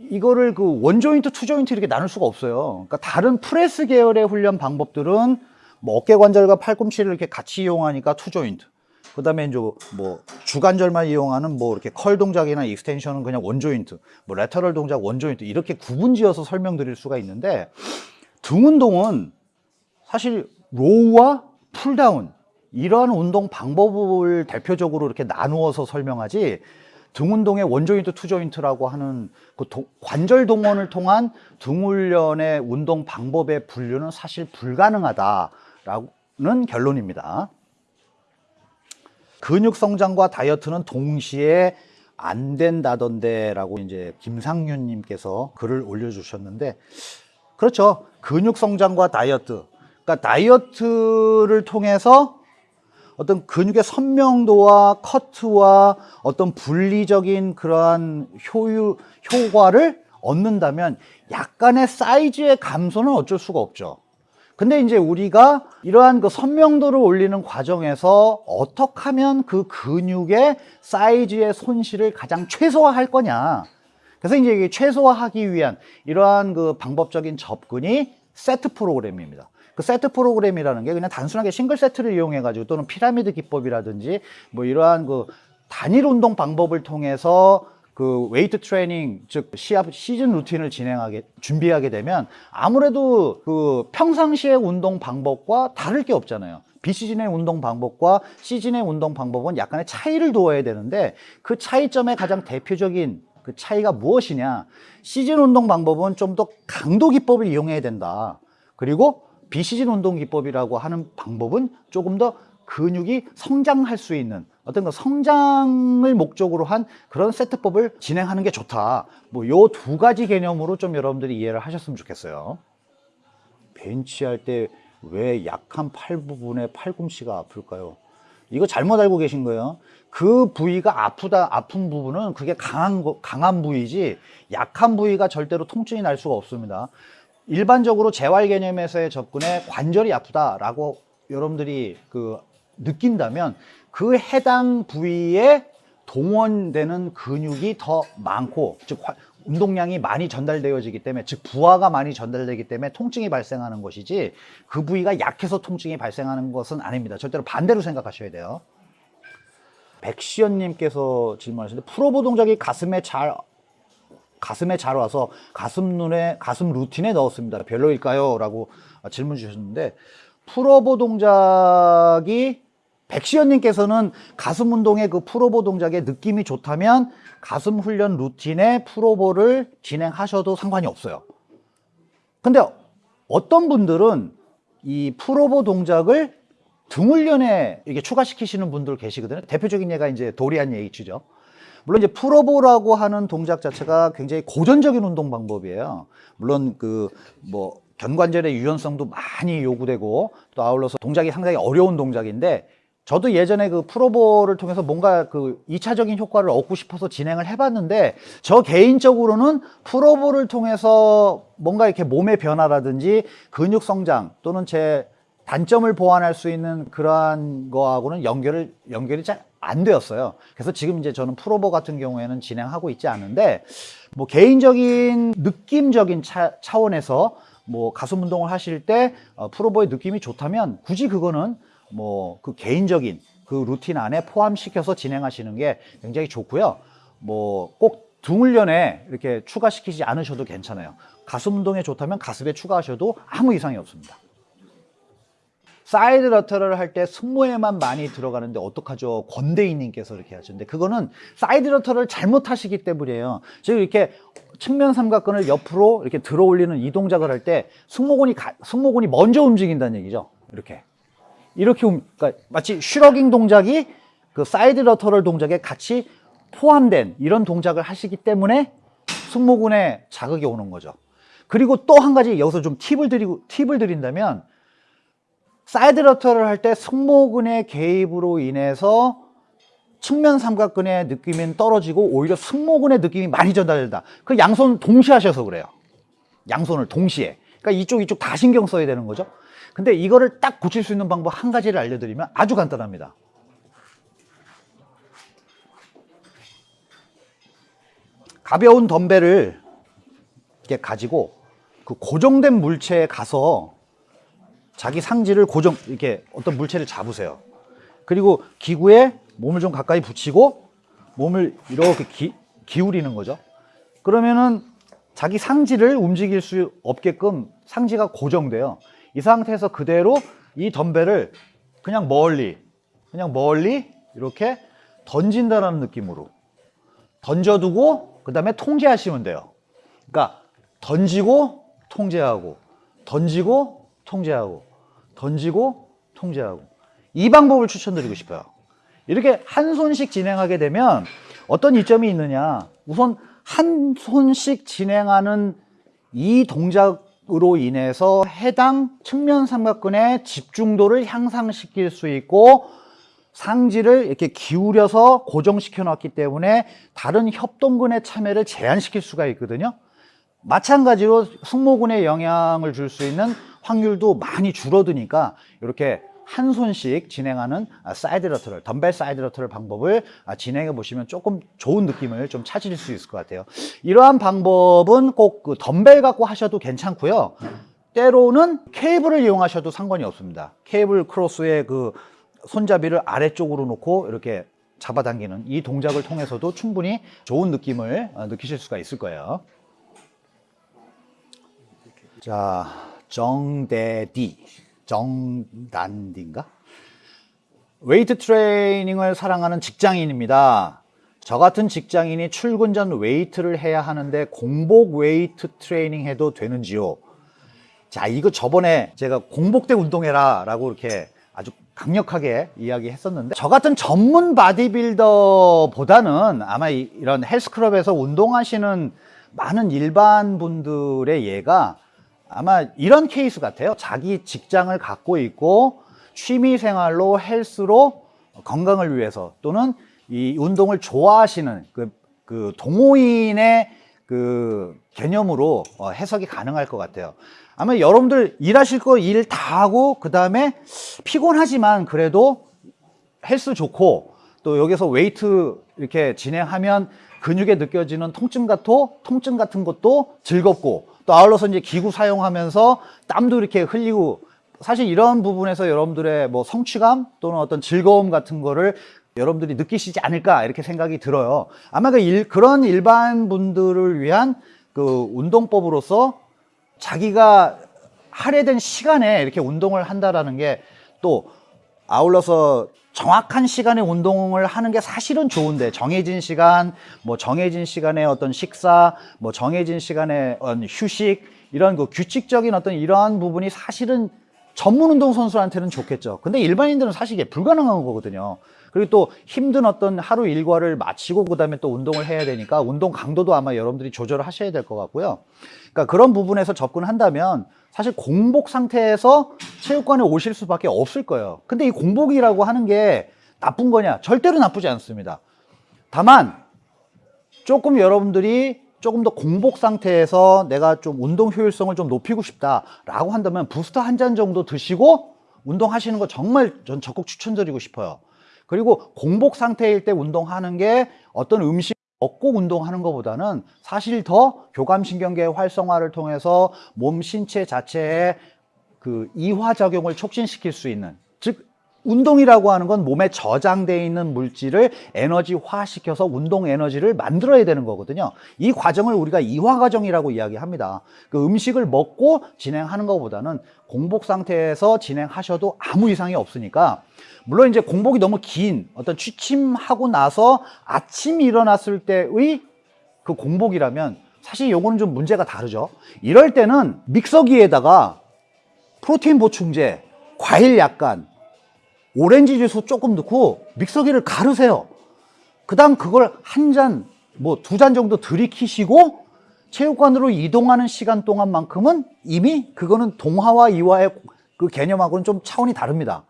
이거를 그 one joint, two joint 이렇게 나눌 수가 없어요. 그러니까 다른 프레스 계열의 훈련 방법들은 뭐 어깨 관절과 팔꿈치를 이렇게 같이 이용하니까 two joint. 그 다음에 이제 뭐 주관절만 이용하는 뭐 이렇게 curl 동작이나 extension은 그냥 one joint, 뭐 lateral 동작 one joint 이렇게 구분지어서 설명드릴 수가 있는데 등 운동은 사실 row와 pull down 이러한 운동 방법을 대표적으로 이렇게 나누어서 설명하지 등 운동의 one joint, two joint라고 하는 그 도- 관절 동원을 통한 등 훈련의 운동 방법의 분류는 사실 불가능하다라는 결론입니다. 근육 성장과 다이어트는 동시에 안 된다던데 라고 이제 김상윤 님께서 글을 올려주셨는데 그렇죠. 근육 성장과 다이어트. 그러니까 다이어트를 통해서 어떤 근육의 선명도와 커트와 어떤 분리적인 그러한 효유, 효과를 얻는다면 약간의 사이즈의 감소는 어쩔 수가 없죠. 근데 이제 우리가 이러한 그 선명도를 올리는 과정에서 어떻게 하면 그 근육의 사이즈의 손실을 가장 최소화할 거냐. 그래서 이제 최소화하기 위한 이러한 그 방법적인 접근이 세트 프로그램입니다. 그 세트 프로그램이라는 게 그냥 단순하게 싱글 세트를 이용해 가지고 또는 피라미드 기법이라든지 뭐 이러한 그 단일 운동 방법을 통해서 그 웨이트 트레이닝 즉 시합 시즌 루틴을 진행하게 준비하게 되면 아무래도 그 평상시의 운동 방법과 다를 게 없잖아요. 비시즌의 운동 방법과 시즌의 운동 방법은 약간의 차이를 두어야 되는데 그 차이점의 가장 대표적인 그 차이가 무엇이냐? 시즌 운동 방법은 좀 더 강도 기법을 이용해야 된다. 그리고 비시즌 운동 기법이라고 하는 방법은 조금 더 근육이 성장할 수 있는 어떤 그 성장을 목적으로 한 그런 세트법을 진행하는 게 좋다. 뭐 요 두 가지 개념으로 좀 여러분들이 이해를 하셨으면 좋겠어요. 벤치할 때 왜 약한 팔 부분에 팔꿈치가 아플까요? 이거 잘못 알고 계신 거예요. 그 부위가 아프다, 아픈 부분은 그게 강한, 거- 강한 부위지 약한 부위가 절대로 통증이 날 수가 없습니다. 일반적으로 재활 개념에서의 접근에 관절이 아프다라고 여러분들이 그 느낀다면 그 해당 부위에 동원되는 근육이 더 많고 즉 화- 운동량이 많이 전달되어지기 때문에 즉 부하가 많이 전달되기 때문에 통증이 발생하는 것이지 그 부위가 약해서 통증이 발생하는 것은 아닙니다. 절대로 반대로 생각하셔야 돼요. 백시연님께서 질문하셨는데 프로보 동작이 가슴에 잘 가슴에 잘 와서 가슴 눈에 가슴 루틴에 넣었습니다. 별로일까요? 라고 질문 주셨는데 프로보 동작이 백시연님께서는 가슴 운동의 그 프로보 동작의 느낌이 좋다면 가슴 훈련 루틴에 프로보를 진행하셔도 상관이 없어요. 근데 어떤 분들은 이 프로보 동작을 등 훈련에 이게 추가시키시는 분들 계시거든요. 대표적인 예가 이제 도리안 예이츠죠. 물론 이제 프로보라고 하는 동작 자체가 굉장히 고전적인 운동 방법이에요. 물론 그 뭐 견관절의 유연성도 많이 요구되고 또 아울러서 동작이 상당히 어려운 동작인데 저도 예전에 그 프로보를 통해서 뭔가 그 2차적인 효과를 얻고 싶어서 진행을 해봤는데 저 개인적으로는 프로보를 통해서 뭔가 이렇게 몸의 변화라든지 근육 성장 또는 제 단점을 보완할 수 있는 그러한 거하고는 연결을 연결이 잘 안 되었어요. 그래서 지금 이제 저는 프로보 같은 경우에는 진행하고 있지 않은데 뭐 개인적인 느낌적인 차, 차원에서 뭐 가슴 운동을 하실 때 어, 프로보의 느낌이 좋다면 굳이 그거는 뭐 그 개인적인 그 루틴 안에 포함시켜서 진행하시는 게 굉장히 좋고요. 뭐 꼭 등훈련에 이렇게 추가시키지 않으셔도 괜찮아요. 가슴 운동에 좋다면 가슴에 추가하셔도 아무 이상이 없습니다. side lateral 할때 승모에만 많이 들어가는데 어떡하죠? 권대인님께서 이렇게 하셨는데 그거는 side lateral을 잘못하시기 때문이에요. 즉 이렇게 측면 삼각근을 옆으로 이렇게 들어 올리는 이 동작을 할 때 승모근이 가- 승모근이 먼저 움직인다는 얘기죠. 이렇게 이렇게 움- 그러니까 마치 shrugging 동작이 그 side lateral 동작에 같이 포함된 이런 동작을 하시기 때문에 승모근에 자극이 오는 거죠. 그리고 또 한 가지 여기서 좀 팁을 드리고 팁을 드린다면 side lateral 할 때 승모근의 개입으로 인해서 측면 삼각근의 느낌은 떨어지고 오히려 승모근의 느낌이 많이 전달된다. 그 양손 동시에 하셔서 그래요. 양손을 동시에. 그러니까 이쪽 이쪽 다 신경 써야 되는 거죠. 근데 이거를 딱 고칠 수 있는 방법 한 가지를 알려드리면 아주 간단합니다. 가벼운 덤벨을 이렇게 가지고 그 고정된 물체에 가서 자기 상지를 고정 이렇게 어떤 물체를 잡으세요. 그리고 기구에 몸을 좀 가까이 붙이고 몸을 이렇게 기, 기울이는 거죠. 그러면은 자기 상지를 움직일 수 없게끔 상지가 고정돼요. 이 상태에서 그대로 이 덤벨을 그냥 멀리 그냥 멀리 이렇게 던진다라는 느낌으로 던져두고 그 다음에 통제하시면 돼요. 그러니까 던지고 통제하고 던지고 통제하고 던지고 통제하고 이 방법을 추천드리고 싶어요. 이렇게 한 손씩 진행하게 되면 어떤 이점이 있느냐 우선 한 손씩 진행하는 이 동작으로 인해서 해당 측면 삼각근의 집중도를 향상시킬 수 있고 상지를 이렇게 기울여서 고정시켜 놨기 때문에 다른 협동근의 참여를 제한시킬 수가 있거든요. 마찬가지로 승모근에 영향을 줄 수 있는 확률도 많이 줄어드니까 이렇게 한 손씩 진행하는 아, side lateral 덤벨 side lateral 방법을 아, 진행해 보시면 조금 좋은 느낌을 좀 찾으실 수 있을 것 같아요. 이러한 방법은 꼭 그 덤벨 갖고 하셔도 괜찮고요. 때로는 케이블을 이용하셔도 상관이 없습니다. cable cross의 그 손잡이를 아래쪽으로 놓고 이렇게 잡아당기는 이 동작을 통해서도 충분히 좋은 느낌을 어, 느끼실 수가 있을 거예요. 자, 정대디, 정단디인가? 웨이트 트레이닝을 사랑하는 직장인입니다. 저 같은 직장인이 출근 전 웨이트를 해야 하는데 공복 웨이트 트레이닝 해도 되는지요? 자, 이거 저번에 제가 공복 때 운동해라 라고 이렇게 아주 강력하게 이야기했었는데 저 같은 전문 바디빌더보다는 아마 이- 이런 헬스클럽에서 운동하시는 많은 일반 분들의 예가 아마 이런 케이스 같아요. 자기 직장을 갖고 있고 취미 생활로 헬스로 건강을 위해서 또는 이 운동을 좋아하시는 그, 그 동호인의 그 개념으로 어, 해석이 가능할 것 같아요. 아마 여러분들 일하실 거 일 다 하고 그 다음에 피곤하지만 그래도 헬스 좋고 또 여기서 웨이트 이렇게 진행하면 근육에 느껴지는 통증 같은 통증 같은 것도 즐겁고 또 아울러서 이제 기구 사용하면서 땀도 이렇게 흘리고 사실 이런 부분에서 여러분들의 뭐 성취감 또는 어떤 즐거움 같은 거를 여러분들이 느끼시지 않을까 이렇게 생각이 들어요. 아마 그 일, 그런 일반 분들을 위한 그 운동법으로서 자기가 할애된 시간에 이렇게 운동을 한다라는 게 또 아울러서 정확한 시간에 운동을 하는 게 사실은 좋은데 정해진 시간, 뭐 정해진 시간에 어떤 식사, 뭐 정해진 시간에 휴식 이런 그 규칙적인 어떤 이러한 부분이 사실은 전문 운동 선수한테는 좋겠죠. 근데 일반인들은 사실 이게 불가능한 거거든요. 그리고 또 힘든 어떤 하루 일과를 마치고 그다음에 또 운동을 해야 되니까 운동 강도도 아마 여러분들이 조절을 하셔야 될 것 같고요. 그러니까 그런 부분에서 접근한다면 사실 공복 상태에서 체육관에 오실 수밖에 없을 거예요. 근데 이 공복이라고 하는 게 나쁜 거냐? 절대로 나쁘지 않습니다. 다만 조금 여러분들이 조금 더 공복 상태에서 내가 좀 운동 효율성을 좀 높이고 싶다라고 한다면 부스터 한 잔 정도 드시고 운동하시는 거 정말 전 적극 추천드리고 싶어요. 그리고 공복 상태일 때 운동하는 게 어떤 음식 먹고 운동하는 것보다는 사실 더 교감신경계 활성화를 통해서 몸 신체 자체의 그 이화 작용을 촉진시킬 수 있는 즉 운동이라고 하는 건 몸에 저장되어 있는 물질을 에너지화시켜서 운동 에너지를 만들어야 되는 거거든요. 이 과정을 우리가 이화 과정이라고 이야기합니다. 그 음식을 먹고 진행하는 것보다는 공복 상태에서 진행하셔도 아무 이상이 없으니까 물론 이제 공복이 너무 긴 어떤 취침하고 나서 아침 일어났을 때의 그 공복이라면 사실 요거는 좀 문제가 다르죠. 이럴 때는 믹서기에다가 프로테인 보충제, 과일 약간, 오렌지 주스 조금 넣고 믹서기를 가르세요. 그 다음 그걸 한 잔, 뭐 두 잔 정도 들이키시고 체육관으로 이동하는 시간 동안만큼은 이미 그거는 동화와 이화의 그 개념하고는 좀 차원이 다릅니다.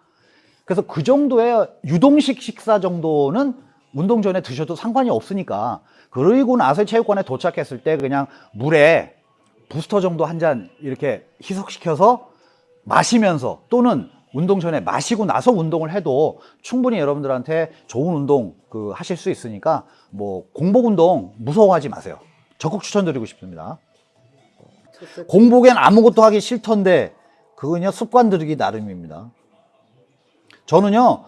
그래서 그 정도의 유동식 식사 정도는 운동 전에 드셔도 상관이 없으니까 그리고 나서 체육관에 도착했을 때 그냥 물에 부스터 정도 한 잔 이렇게 희석시켜서 마시면서 또는 운동 전에 마시고 나서 운동을 해도 충분히 여러분들한테 좋은 운동 그 하실 수 있으니까 뭐 공복 운동 무서워하지 마세요. 적극 추천드리고 싶습니다. 공복엔 아무것도 하기 싫던데 그건요 습관 들이기 나름입니다. 저는요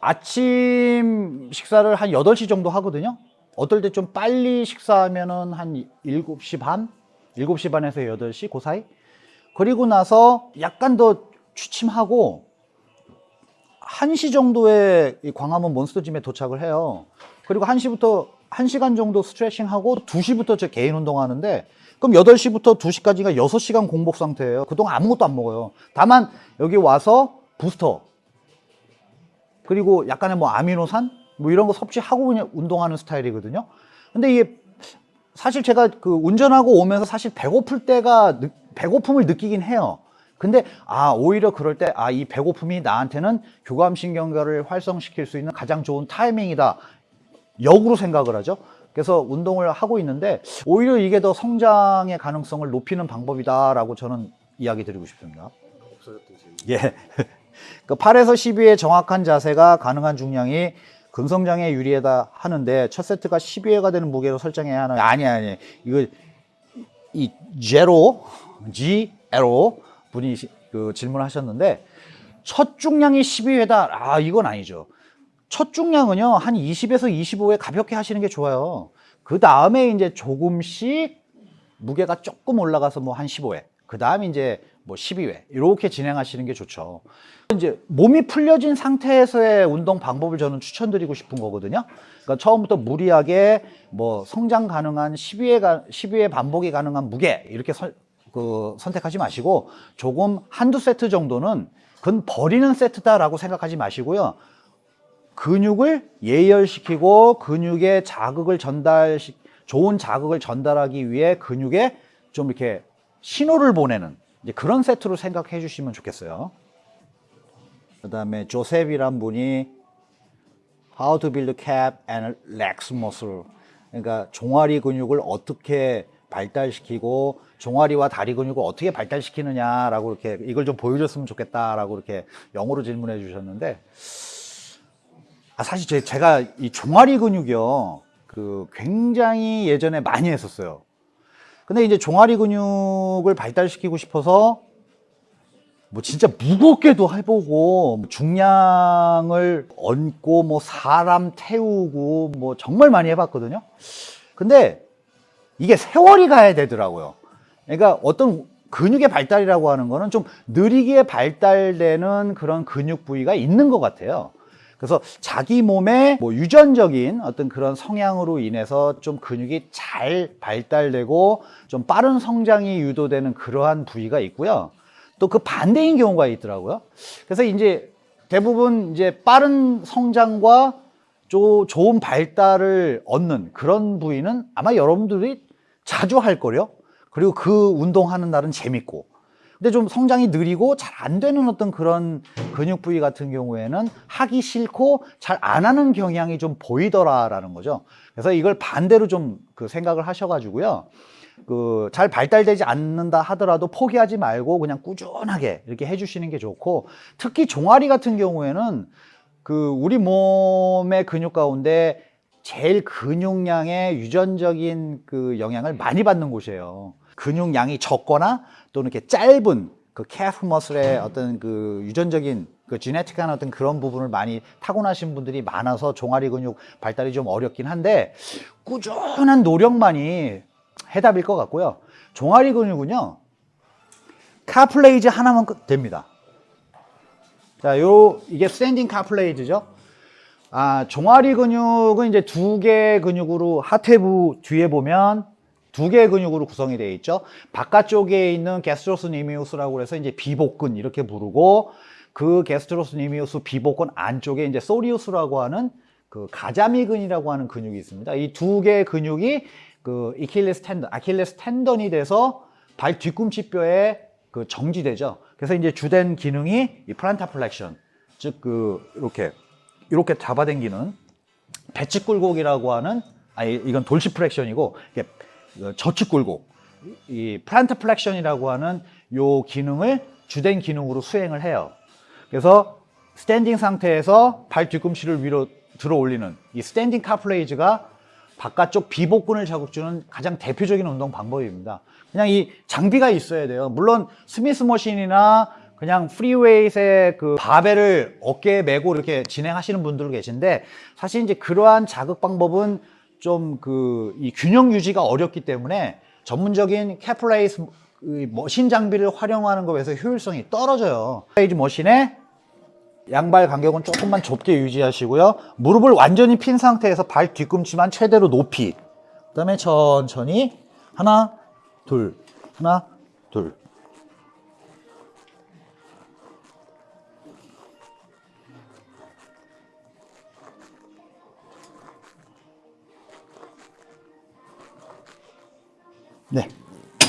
아침 식사를 한 8시 정도 하거든요. 어떨 때 좀 빨리 식사하면은 한 7시 반? 7시 반에서 8시 그 사이? 그리고 나서 약간 더 취침하고 1시 정도에 이 광화문 몬스터짐에 도착을 해요. 그리고 1시부터 1시간 정도 스트레칭하고 2시부터 제 개인 운동하는데 그럼 8시부터 2시까지가 6시간 공복 상태예요. 그동안 아무것도 안 먹어요. 다만 여기 와서 부스터 그리고 약간의 뭐 아미노산 뭐 이런 거 섭취하고 그냥 운동하는 스타일이거든요. 근데 이게 사실 제가 그 운전하고 오면서 사실 배고플 때가 느- 배고픔을 느끼긴 해요. 근데 아 오히려 그럴 때 아 이 배고픔이 나한테는 교감신경계를 활성시킬 수 있는 가장 좋은 타이밍이다 역으로 생각을 하죠 그래서 운동을 하고 있는데 오히려 이게 더 성장의 가능성을 높이는 방법이다라고 저는 이야기 드리고 싶습니다. 예. <laughs> 그 8에서 12의 정확한 자세가 가능한 중량이 근성장에 유리하다 하는데 첫 세트가 12회가 되는 무게로 설정해야 하는 아니 아니 이거 이 제로 G 에로 분이 시- 그 질문하셨는데 첫 중량이 12회다. 아 이건 아니죠. 첫 중량은요 한 20에서 25회 가볍게 하시는 게 좋아요. 그 다음에 이제 조금씩 무게가 조금 올라가서 뭐 한 15회 그 다음 이제 뭐 12회 이렇게 진행하시는 게 좋죠. 이제 몸이 풀려진 상태에서의 운동 방법을 저는 추천드리고 싶은 거거든요. 그러니까 처음부터 무리하게 뭐 성장 가능한 12회, 12회 반복이 가능한 무게 이렇게 선, 그 선택하지 마시고 조금 한두 세트 정도는 그건 버리는 세트다라고 생각하지 마시고요 근육을 예열시키고 근육에 자극을 전달 좋은 자극을 전달하기 위해 근육에 좀 이렇게 신호를 보내는 그런 세트로 생각해 주시면 좋겠어요. 그 다음에 조셉이란 분이 How to build cap and legs muscle. 그러니까 종아리 근육을 어떻게 발달시키고 종아리와 다리 근육을 어떻게 발달시키느냐라고 이렇게 이걸 좀 보여줬으면 좋겠다라고 이렇게 영어로 질문해 주셨는데 아, 사실 제, 제가 이 종아리 근육이요, 그 굉장히 예전에 많이 했었어요. 근데 이제 종아리 근육을 발달시키고 싶어서 뭐 진짜 무겁게도 해보고 뭐 중량을 얹고 뭐 사람 태우고 뭐 정말 많이 해봤거든요. 근데 이게 세월이 가야 되더라고요. 그러니까 어떤 근육의 발달이라고 하는 거는 좀 느리게 발달되는 그런 근육 부위가 있는 것 같아요. 그래서 자기 몸의 뭐 유전적인 어떤 그런 성향으로 인해서 좀 근육이 잘 발달되고 좀 빠른 성장이 유도되는 그러한 부위가 있고요. 또 그 반대인 경우가 있더라고요. 그래서 이제 대부분 이제 빠른 성장과 조, 좋은 발달을 얻는 그런 부위는 아마 여러분들이 자주 할 거요. 그리고 그 운동하는 날은 재밌고. 근데 좀 성장이 느리고 잘 안 되는 어떤 그런 근육 부위 같은 경우에는 하기 싫고 잘 안 하는 경향이 좀 보이더라라는 거죠. 그래서 이걸 반대로 좀 그 생각을 하셔가지고요. 그 잘 발달되지 않는다 하더라도 포기하지 말고 그냥 꾸준하게 이렇게 해주시는 게 좋고 특히 종아리 같은 경우에는 그 우리 몸의 근육 가운데 제일 근육량의 유전적인 그 영향을 많이 받는 곳이에요. 근육량이 적거나 또는 이렇게 짧은 그 calf muscle의 어떤 그 유전적인 그 genetic한 어떤 그런 부분을 많이 타고나신 분들이 많아서 종아리 근육 발달이 좀 어렵긴 한데 꾸준한 노력만이 해답일 것 같고요. 종아리 근육은요, calf raise 하나면 끝 됩니다. 자, 요, 이게 standing calf raise죠. 아, 종아리 근육은 이제 두 개의 근육으로 하퇴부 뒤에 보면 두 개의 근육으로 구성이 되어 있죠. 바깥쪽에 있는 게스트로스 니미우스라고 해서 이제 비복근 이렇게 부르고 그 gastrocnemius 비복근 안쪽에 이제 soleus라고 하는 그 가자미근이라고 하는 근육이 있습니다. 이 두 개의 근육이 그 Achilles tendon, Achilles tendon이 돼서 발 뒤꿈치 뼈에 그 정지되죠. 그래서 이제 주된 기능이 이 plantar flexion, 즉 그 이렇게 이렇게 잡아당기는 배측 굴곡이라고 하는 아니 이건 dorsi flexion이고 이게 그 저측 굴곡, 이 plantar flexion이라고 하는 요 기능을 주된 기능으로 수행을 해요. 그래서 standing 상태에서 발 뒤꿈치를 위로 들어 올리는 이 standing calf raise가 바깥쪽 비복근을 자극주는 가장 대표적인 운동 방법입니다. 그냥 이 장비가 있어야 돼요. 물론 Smith machine이나 그냥 free weight의 그 바벨을 어깨에 메고 이렇게 진행하시는 분들 계신데 사실 이제 그러한 자극 방법은 좀 그 이 균형 유지가 어렵기 때문에 전문적인 calf raise machine 장비를 활용하는 것에서 효율성이 떨어져요. calf raise machine에 양발 간격은 조금만 좁게 유지하시고요. 무릎을 완전히 핀 상태에서 발 뒤꿈치만 최대로 높이. 그 다음에 천천히 하나, 둘, 하나, 둘. 네.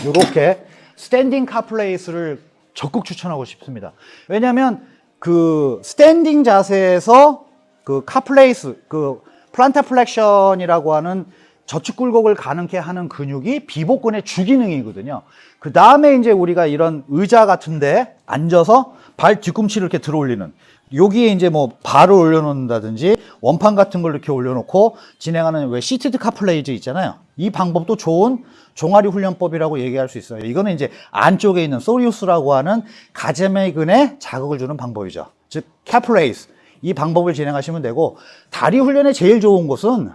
이렇게 standing calf raise를 적극 추천하고 싶습니다. 왜냐하면 그 standing 자세에서 그 calf raise, 그 plantar flexion이라고 하는 저측 굴곡을 가능케 하는 근육이 비복근의 주기능이거든요. 그 다음에 이제 우리가 이런 의자 같은데 앉아서 발 뒤꿈치를 이렇게 들어 올리는 여기에 이제 뭐 발을 올려놓는다든지 원판 같은 걸 이렇게 올려놓고 진행하는 왜 seated calf raise 있잖아요. 이 방법도 좋은 종아리 훈련법이라고 얘기할 수 있어요. 이거는 이제 안쪽에 있는 soleus라고 하는 가자미근에 자극을 주는 방법이죠. 즉 calf raise 이 방법을 진행하시면 되고 다리 훈련에 제일 좋은 것은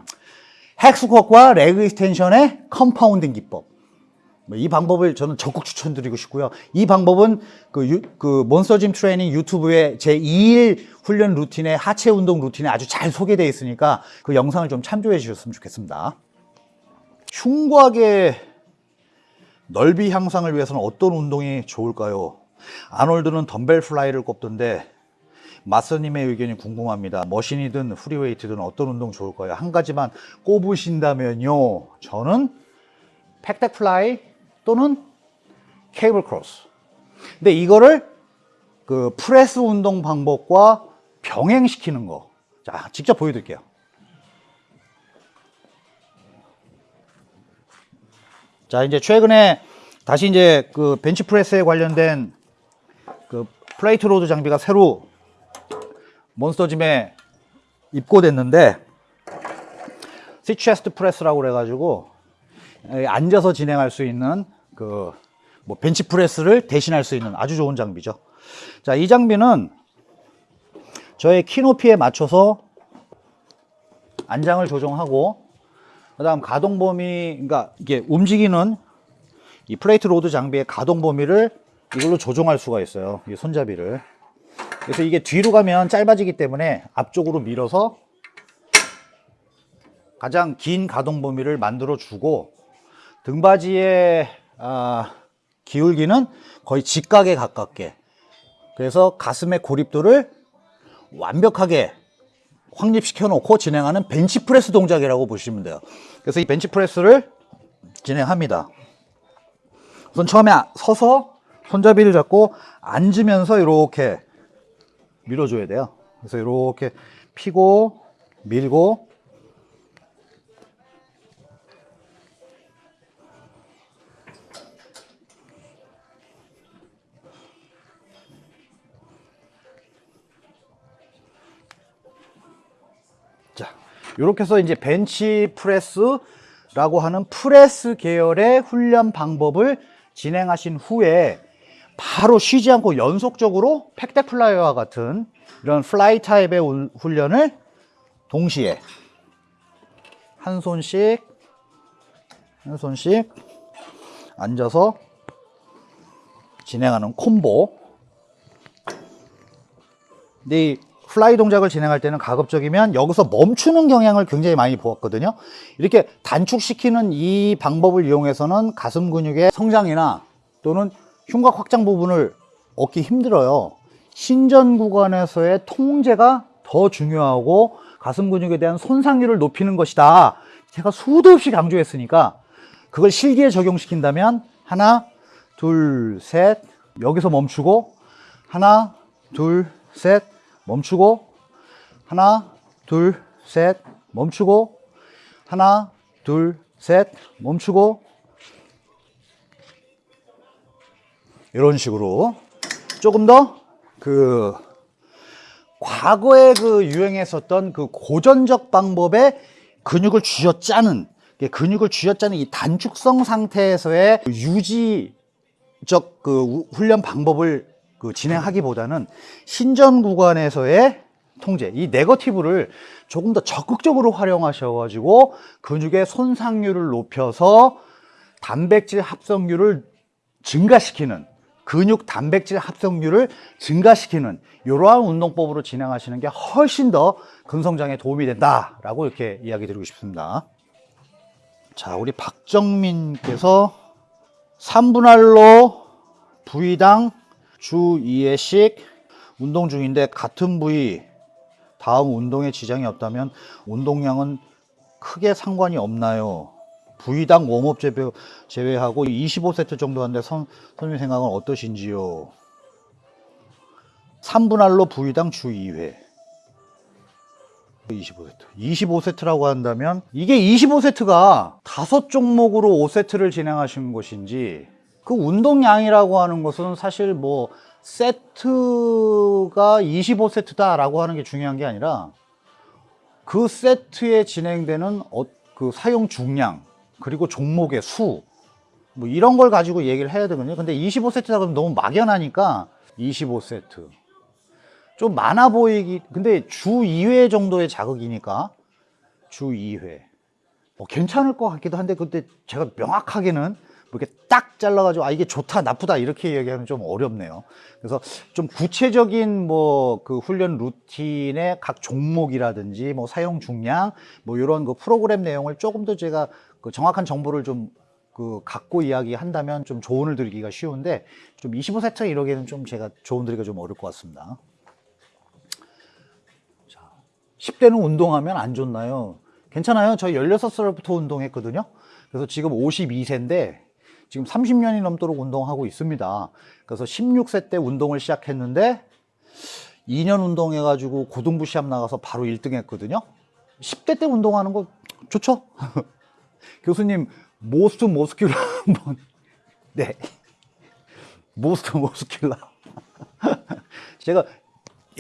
hack squat와 leg extension의 compounding 기법. 뭐이 방법을 저는 적극 추천드리고 싶고요. 이 방법은 그, 유, 그 몬스터짐 트레이닝 유튜브에 제 2일 훈련 루틴에 하체 운동 루틴에 아주 잘 소개되어 있으니까 그 영상을 좀 참조해 주셨으면 좋겠습니다. 흉곽의 넓이 향상을 위해서는 어떤 운동이 좋을까요? 아놀드는 dumbbell fly를 꼽던데 마서님의 의견이 궁금합니다. machine이든 free weight든 어떤 운동 좋을까요? 한 가지만 꼽으신다면요. 저는 pec deck fly 또는 cable cross. 근데 이거를 그 프레스 운동 방법과 병행시키는 거. 자, 직접 보여드릴게요. 자, 이제 최근에 다시 이제 그 bench press에 관련된 그 plate load 장비가 새로 몬스터짐에 입고됐는데 seated chest press라고 그래가지고 에, 앉아서 진행할 수 있는 그 뭐 bench press를 대신할 수 있는 아주 좋은 장비죠. 자, 이 장비는 저의 키 높이에 맞춰서 안장을 조정하고 그 다음 가동 범위 그러니까 이게 움직이는 이 plate load 장비의 가동 범위를 이걸로 조정할 수가 있어요. 이 손잡이를. 그래서 이게 뒤로 가면 짧아지기 때문에 앞쪽으로 밀어서 가장 긴 가동 범위를 만들어 주고 등받이의 아, 기울기는 거의 직각에 가깝게. 그래서 가슴의 고립도를 완벽하게 확립시켜 놓고 진행하는 벤치프레스 동작이라고 보시면 돼요. 그래서 이 벤치프레스를 진행합니다. 우선 처음에 서서 손잡이를 잡고 앉으면서 이렇게 밀어줘야 돼요. 그래서 이렇게 피고 밀고 이렇게 해서 이제 벤치 프레스라고 하는 프레스 계열의 훈련 방법을 진행하신 후에 바로 쉬지 않고 연속적으로 pec deck fly와 같은 이런 fly 타입의 운- 훈련을 동시에 한 손씩 한 손씩 앉아서 진행하는 콤보. 근데 이 fly 동작을 진행할 때는 가급적이면 여기서 멈추는 경향을 굉장히 많이 보았거든요. 이렇게 단축시키는 이 방법을 이용해서는 가슴 근육의 성장이나 또는 흉곽 확장 부분을 얻기 힘들어요. 신전 구간에서의 통제가 더 중요하고 가슴 근육에 대한 손상률을 높이는 것이다. 제가 수도 없이 강조했으니까 그걸 실기에 적용시킨다면 하나, 둘, 셋 여기서 멈추고 하나, 둘, 셋 멈추고 하나, 둘, 셋 멈추고 하나, 둘, 셋 멈추고. 이런 식으로 조금 더 그 과거에 그 유행했었던 그 고전적 방법의 근육을 쥐어짜는 이게 근육을 쥐어짜는 이 단축성 상태에서의 유지적 그 우- 훈련 방법을 그 진행하기보다는 신전 구간에서의 통제, 이 네거티브를 조금 더 적극적으로 활용하셔가지고 근육의 손상률을 높여서 단백질 합성률을 증가시키는 근육 단백질 합성률을 증가시키는 이러한 운동법으로 진행하시는 게 훨씬 더 근성장에 도움이 된다라고 이렇게 이야기 드리고 싶습니다. 자, 우리 박정민께서 3분할로 부위당 주 2회씩 운동 중인데 같은 부위 다음 운동에 지장이 없다면 운동량은 크게 상관이 없나요? 부위당 웜업 제외, 제외하고 25세트 정도 하는데 선, 선생님 생각은 어떠신지요? 3분할로 부위당 주 2회 25세트 25세트라고 한다면 이게 25세트가 다섯 종목으로 5세트를 진행하신 것인지 그 운동량이라고 하는 것은 사실 뭐 세트가 25세트다 라고 하는 게 중요한 게 아니라 그 세트에 진행되는 어- 그 사용 중량 그리고 종목의 수 뭐 이런 걸 가지고 얘기를 해야 되거든요. 근데 25세트다 그러면 너무 막연하니까 25세트. 좀 많아 보이기 근데 주 2회 정도의 자극이니까 주 2회. 뭐 괜찮을 것 같기도 한데 근데 제가 명확하게는 뭐 이렇게 딱 잘라가지고 아 이게 좋다 나쁘다 이렇게 얘기하면 좀 어렵네요. 그래서 좀 구체적인 뭐 그 훈련 루틴의 각 종목이라든지 뭐 사용 중량 뭐 이런 그 프로그램 내용을 조금 더 제가 그 정확한 정보를 좀 그 갖고 이야기한다면 좀 조언을 드리기가 쉬운데 좀 25세트 이러기에는 좀 제가 조언 드리기가 좀 어려울 것 같습니다. 10대는 운동하면 안 좋나요? 괜찮아요. 저 16살부터 운동했거든요. 그래서 지금 52세인데 지금 30년이 넘도록 운동하고 있습니다. 그래서 16세 때 운동을 시작했는데 2년 운동해가지고 고등부 시합 나가서 바로 1등 했거든요. 10대 때 운동하는 거 좋죠? <laughs> 교수님, most muscular 한번. <laughs> 네. most muscular. <laughs> 제가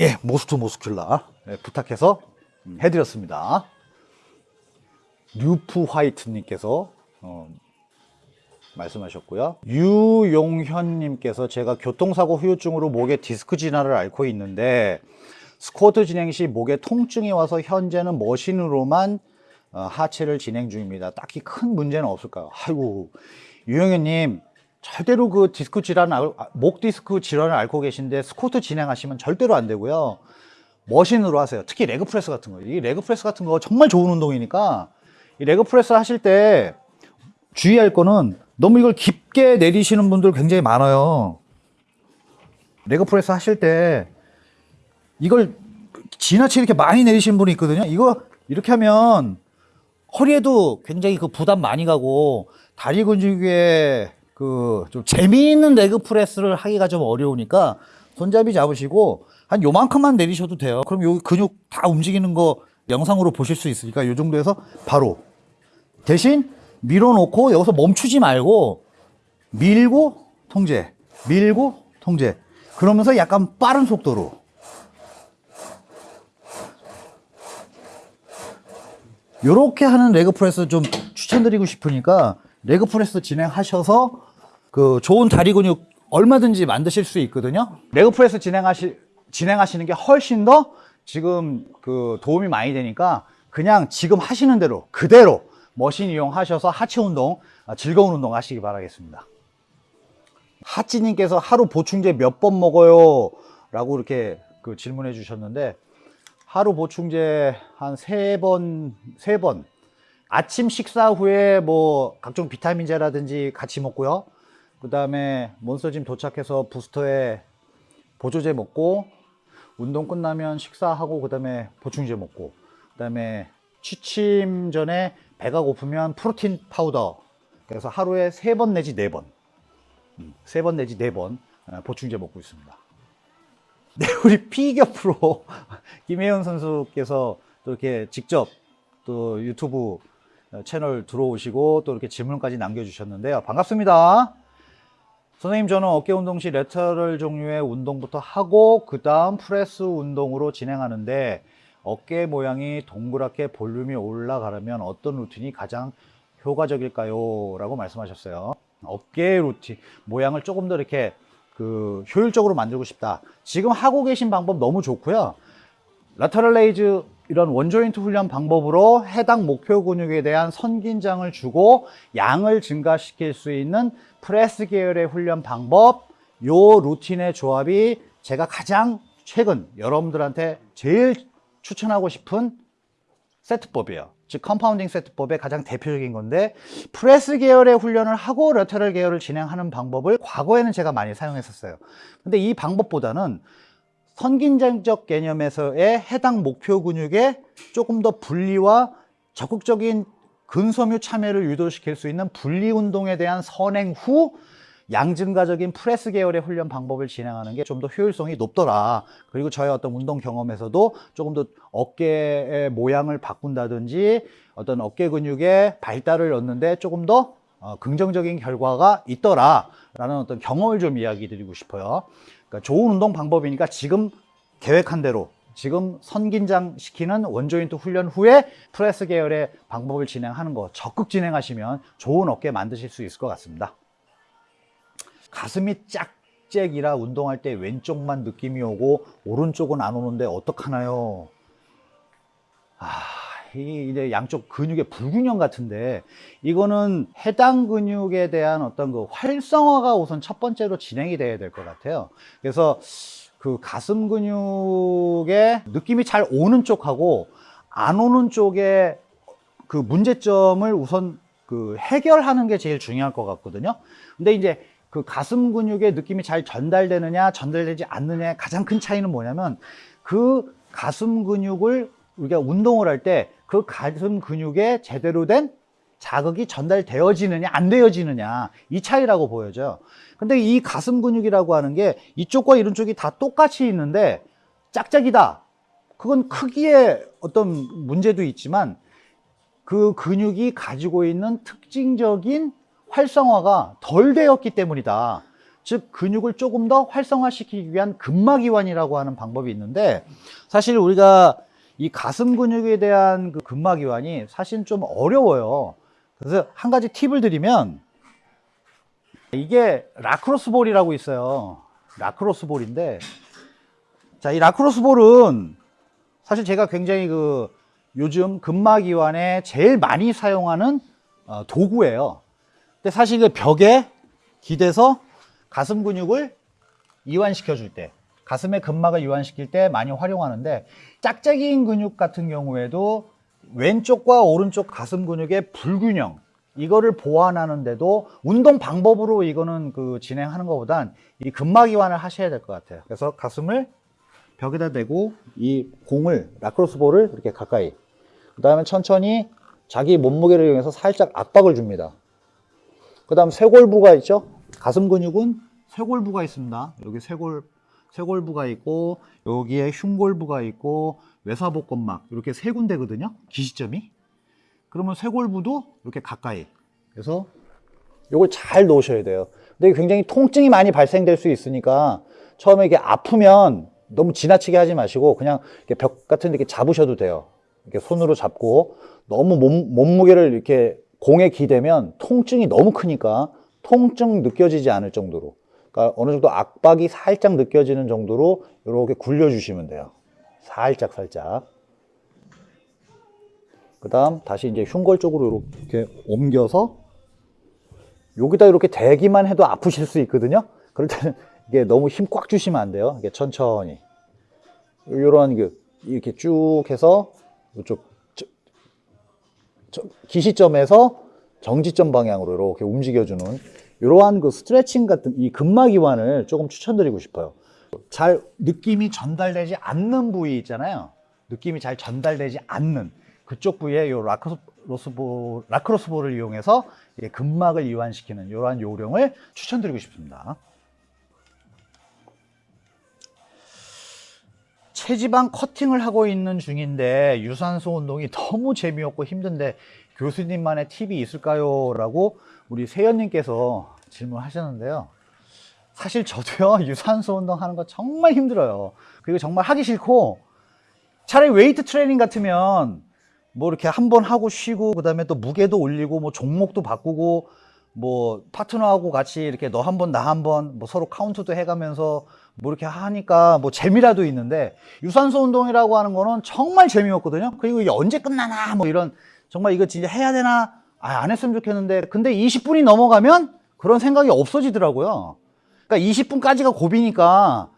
예, most muscular 예, 부탁해서 음, 해드렸습니다. 류프 화이트 님께서 어, 말씀하셨고요. 유용현님께서 제가 교통사고 후유증으로 목에 디스크 질환을 앓고 있는데 스쿼트 진행 시 목에 통증이 와서 현재는 machine으로만 어, 하체를 진행 중입니다. 딱히 큰 문제는 없을까요? 아이고 유용현님 절대로 그 디스크 질환, 알- 아, 목 디스크 질환을 앓고 계신데 스쿼트 진행하시면 절대로 안 되고요. machine으로 하세요. 특히 leg press 같은 거. 이 leg press 같은 거 정말 좋은 운동이니까 이 leg press 하실 때 주의할 거는 너무 이걸 깊게 내리시는 분들 굉장히 많아요. leg press 하실 때 이걸 지나치게 이렇게 많이 내리시는 분이 있거든요. 이거 이렇게 하면 허리에도 굉장히 그 부담 많이 가고 다리 근육에 그 좀 재미있는 leg press를 하기가 좀 어려우니까 손잡이 잡으시고 한 요만큼만 내리셔도 돼요. 그럼 여기 근육 다 움직이는 거 영상으로 보실 수 있으니까 요 정도에서 바로 대신 밀어놓고 여기서 멈추지 말고 밀고 통제, 밀고 통제. 그러면서 약간 빠른 속도로 요렇게 하는 leg press 좀 추천드리고 싶으니까 leg press 진행하셔서 그 좋은 다리 근육 얼마든지 만드실 수 있거든요. leg press 진행하시 진행하시는 게 훨씬 더 지금 그 도움이 많이 되니까 그냥 지금 하시는 대로 그대로 머신 이용하셔서 하체 운동 아, 즐거운 운동 하시기 바라겠습니다. 하찌님께서 하루 보충제 몇 번 먹어요? 라고 이렇게 그 질문해 주셨는데 하루 보충제 한 세 번, 세 번. 아침 식사 후에 뭐 각종 비타민제라든지 같이 먹고요. 그 다음에 몬스터짐 도착해서 부스터에 보조제 먹고, 운동 끝나면 식사하고, 그 다음에 보충제 먹고, 그 다음에 취침 전에 배가 고프면 protein powder. 그래서 하루에 세 번 내지 네 번. 세 번 내지 네 번 보충제 먹고 있습니다. <laughs> 네, 우리 피겨 프로 <laughs> 김혜연 선수께서 또 이렇게 직접 또 유튜브 채널 들어오시고 또 이렇게 질문까지 남겨주셨는데요. 반갑습니다. 선생님, 저는 어깨 운동 시 lateral 종류의 운동부터 하고 그 다음 프레스 운동으로 진행하는데 어깨 모양이 동그랗게 볼륨이 올라가려면 어떤 루틴이 가장 효과적일까요? 라고 말씀하셨어요. 어깨 루틴 모양을 조금 더 이렇게 그 효율적으로 만들고 싶다. 지금 하고 계신 방법 너무 좋고요. lateral raise 이런 one joint 훈련 방법으로 해당 목표 근육에 대한 선긴장을 주고 양을 증가시킬 수 있는 프레스 계열의 훈련 방법 요 루틴의 조합이 제가 가장 최근 여러분들한테 제일 추천하고 싶은 세트법이에요. 즉 compounding 세트법의 가장 대표적인 건데 프레스 계열의 훈련을 하고 lateral 계열을 진행하는 방법을 과거에는 제가 많이 사용했었어요. 근데 이 방법보다는 선긴장적 개념에서의 해당 목표 근육에 조금 더 분리와 적극적인 근섬유 참여를 유도시킬 수 있는 분리 운동에 대한 선행 후 양증가적인 프레스 계열의 훈련 방법을 진행하는 게 좀 더 효율성이 높더라. 그리고 저의 어떤 운동 경험에서도 조금 더 어깨의 모양을 바꾼다든지 어떤 어깨 근육의 발달을 얻는데 조금 더 어, 긍정적인 결과가 있더라. 라는 어떤 경험을 좀 이야기 드리고 싶어요. 그러니까 좋은 운동 방법이니까 지금 계획한 대로 지금 선긴장 시키는 one joint 훈련 후에 프레스 계열의 방법을 진행하는 거 적극 진행하시면 좋은 어깨 만드실 수 있을 것 같습니다. 가슴이 짝짝이라 운동할 때 왼쪽만 느낌이 오고 오른쪽은 안 오는데 어떡하나요? 아, 이제 양쪽 근육의 불균형 같은데 이거는 해당 근육에 대한 어떤 그 활성화가 우선 첫 번째로 진행이 돼야 될 것 같아요. 그래서 그 가슴 근육의 느낌이 잘 오는 쪽하고 안 오는 쪽에 그 문제점을 우선 그 해결하는 게 제일 중요할 것 같거든요. 근데 이제 그 가슴 근육의 느낌이 잘 전달되느냐, 전달되지 않느냐의 가장 큰 차이는 뭐냐면 그 가슴 근육을 우리가 운동을 할 때 그 가슴 근육에 제대로 된 자극이 전달되어지느냐, 안 되어지느냐, 이 차이라고 보여져요. 근데 이 가슴 근육이라고 하는 게 이쪽과 이런 쪽이 다 똑같이 있는데 짝짝이다. 그건 크기에 어떤 문제도 있지만 그 근육이 가지고 있는 특징적인 활성화가 덜 되었기 때문이다. 즉 근육을 조금 더 활성화시키기 위한 근막이완이라고 하는 방법이 있는데 사실 우리가 이 가슴 근육에 대한 그 근막이완이 사실 좀 어려워요. 그래서 한 가지 팁을 드리면 이게 lacrosse ball이라고 있어요. lacrosse ball인데 자, 이 라크로스 볼은 사실 제가 굉장히 그 요즘 근막이완에 제일 많이 사용하는 어, 도구예요. 근데 사실 그 벽에 기대서 가슴 근육을 이완시켜 줄 때, 가슴의 근막을 이완시킬 때 많이 활용하는데 짝짝이인 근육 같은 경우에도 왼쪽과 오른쪽 가슴 근육의 불균형 이거를 보완하는데도 운동 방법으로 이거는 그 진행하는 것보단 이 근막 이완을 하셔야 될 것 같아요. 그래서 가슴을 벽에다 대고 이 공을 라크로스 볼을 이렇게 가까이 그 다음에 천천히 자기 몸무게를 이용해서 살짝 압박을 줍니다. 그 다음 쇄골부가 있죠? 가슴 근육은 쇄골부가 있습니다. 여기 쇄골, 쇄골부가 있고, 여기에 흉골부가 있고, 외사복근막, 이렇게 세 군데거든요. 기시점이. 그러면 쇄골부도 이렇게 가까이. 그래서 이걸 잘 놓으셔야 돼요. 근데 굉장히 통증이 많이 발생될 수 있으니까 처음에 이게 아프면 너무 지나치게 하지 마시고 그냥 벽 같은 데 이렇게 잡으셔도 돼요. 이렇게 손으로 잡고 너무 몸, 몸무게를 이렇게 공에 기대면 통증이 너무 크니까 통증 느껴지지 않을 정도로 그러니까 어느 정도 압박이 살짝 느껴지는 정도로 이렇게 굴려주시면 돼요. 살짝 살짝. 그 다음 다시 이제 흉골 쪽으로 이렇게 옮겨서 여기다 이렇게 대기만 해도 아프실 수 있거든요. 그럴 때는 이게 너무 힘 꽉 주시면 안 돼요. 이게 천천히. 이런 그 이렇게 쭉 해서 이쪽 기시점에서 정지점 방향으로 이렇게 움직여주는 이러한 그 스트레칭 같은 이 근막 이완을 조금 추천드리고 싶어요. 잘 느낌이 전달되지 않는 부위 있잖아요. 느낌이 잘 전달되지 않는 그쪽 부위에 이 라크로스볼, 라크로스볼을 이용해서 이 근막을 이완시키는 이러한 요령을 추천드리고 싶습니다. 체지방 커팅을 하고 있는 중인데 유산소 운동이 너무 재미없고 힘든데 교수님만의 팁이 있을까요? 라고 우리 세연님께서 질문하셨는데요. 사실 저도요, <laughs> 유산소 운동하는 거 정말 힘들어요. 그리고 정말 하기 싫고, 차라리 웨이트 트레이닝 같으면 뭐 이렇게 한 번 하고 쉬고, 그 다음에 또 무게도 올리고, 뭐 종목도 바꾸고, 뭐 파트너하고 같이 이렇게 너 한 번, 나 한 번, 뭐 서로 카운트도 해가면서 뭐 이렇게 하니까 뭐 재미라도 있는데, 유산소 운동이라고 하는 거는 정말 재미없거든요. 그리고 이게 언제 끝나나, 뭐 이런, 정말 이거 진짜 해야 되나? 아, 안 했으면 좋겠는데. 근데 20분이 넘어가면 그런 생각이 없어지더라고요. 그러니까 20분까지가 고비니까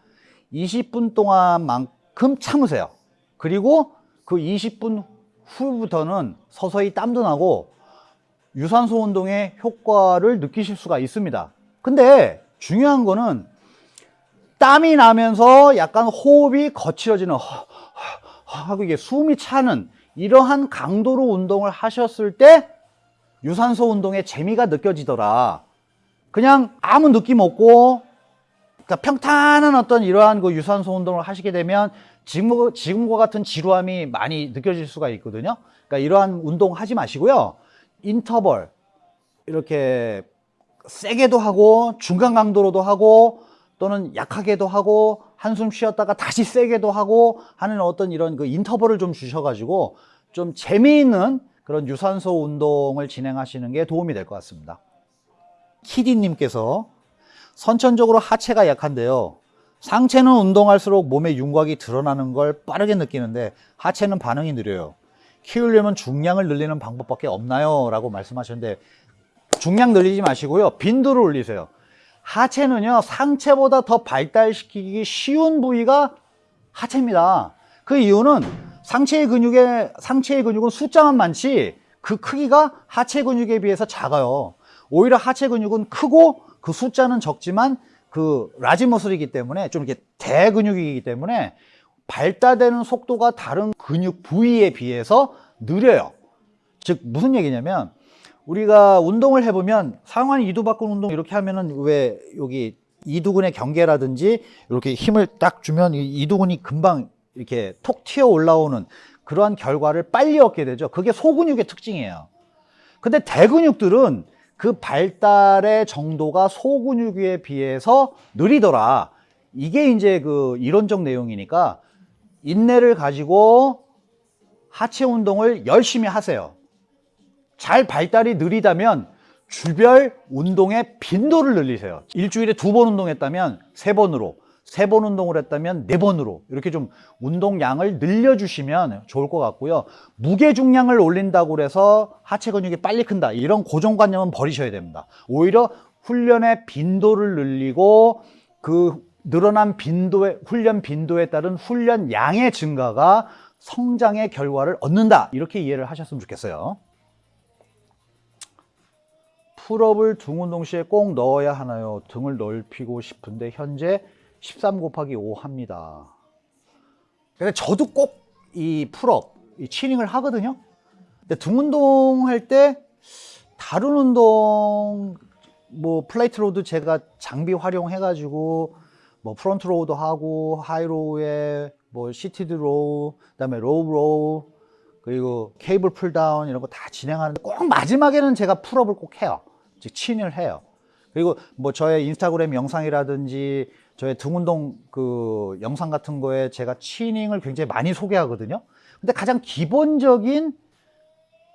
20분 동안만큼 참으세요. 그리고 그 20분 후부터는 서서히 땀도 나고 유산소 운동의 효과를 느끼실 수가 있습니다. 근데 중요한 거는 땀이 나면서 약간 호흡이 거칠어지는 하고 이게 숨이 차는 이러한 강도로 운동을 하셨을 때 유산소 운동의 재미가 느껴지더라. 그냥 아무 느낌 없고 그러니까 평탄한 어떤 이러한 그 유산소 운동을 하시게 되면 지금, 지금과 같은 지루함이 많이 느껴질 수가 있거든요. 그러니까 이러한 운동 하지 마시고요. 인터벌 이렇게 세게도 하고 중간 강도로도 하고 또는 약하게도 하고 한숨 쉬었다가 다시 세게도 하고 하는 어떤 이런 그 인터벌을 좀 주셔가지고 좀 재미있는 그런 유산소 운동을 진행하시는 게 도움이 될 것 같습니다. 키디님께서 선천적으로 하체가 약한데요. 상체는 운동할수록 몸의 윤곽이 드러나는 걸 빠르게 느끼는데 하체는 반응이 느려요. 키우려면 중량을 늘리는 방법밖에 없나요? 라고 말씀하셨는데 중량 늘리지 마시고요. 빈도를 올리세요. 하체는요, 상체보다 더 발달시키기 쉬운 부위가 하체입니다. 그 이유는 상체의 근육에, 상체의 근육은 숫자만 많지 그 크기가 하체 근육에 비해서 작아요. 오히려 하체 근육은 크고 그 숫자는 적지만 그 라지머슬이기 때문에 좀 이렇게 대근육이기 때문에 발달되는 속도가 다른 근육 부위에 비해서 느려요. 즉 무슨 얘기냐면 우리가 운동을 해보면 상완 이두박근 운동 이렇게 하면은 왜 여기 이두근의 경계라든지 이렇게 힘을 딱 주면 이 이두근이 금방 이렇게 톡 튀어 올라오는 그러한 결과를 빨리 얻게 되죠. 그게 소근육의 특징이에요. 근데 대근육들은 그 발달의 정도가 소근육에 비해서 느리더라. 이게 이제 그 이론적 내용이니까 인내를 가지고 하체 운동을 열심히 하세요. 잘 발달이 느리다면 주별 운동의 빈도를 늘리세요. 일주일에 두 번 운동했다면 세 번으로, 세 번 운동을 했다면 네 번으로 이렇게 좀 운동량을 늘려주시면 좋을 것 같고요. 무게 중량을 올린다고 해서 하체 근육이 빨리 큰다 이런 고정관념은 버리셔야 됩니다. 오히려 훈련의 빈도를 늘리고 그 늘어난 빈도의 훈련 빈도에 따른 훈련 양의 증가가 성장의 결과를 얻는다 이렇게 이해를 하셨으면 좋겠어요. pull-up을 등 운동 시에 꼭 넣어야 하나요? 등을 넓히고 싶은데 현재 13 곱하기 5 합니다. 근데 저도 꼭 이 pull-up, 이 chinning을 하거든요. 근데 등 운동 할 때 다른 운동 뭐 plate load 제가 장비 활용해 가지고 뭐 front row도 하고 high row에 뭐 seated row 그다음에 low row 그리고 cable pulldown 이런 거 다 진행하는데 꼭 마지막에는 제가 pull-up을 꼭 해요. 즉 chin을 해요. 그리고 뭐 저의 인스타그램 영상이라든지 저의 등운동 그 영상 같은 거에 제가 chinning을 굉장히 많이 소개하거든요. 근데 가장 기본적인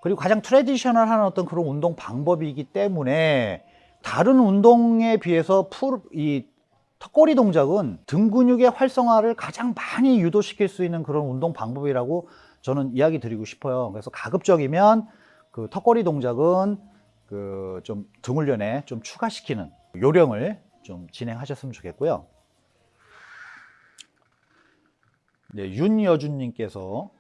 그리고 가장 traditional한 어떤 그런 운동 방법이기 때문에 다른 운동에 비해서 pull, 이 턱걸이 동작은 등 근육의 활성화를 가장 많이 유도시킬 수 있는 그런 운동 방법이라고 저는 이야기 드리고 싶어요. 그래서 가급적이면 그 턱걸이 동작은 그 좀 등훈련에 좀 추가시키는 요령을 좀 진행하셨으면 좋겠고요. 네, 윤여준님께서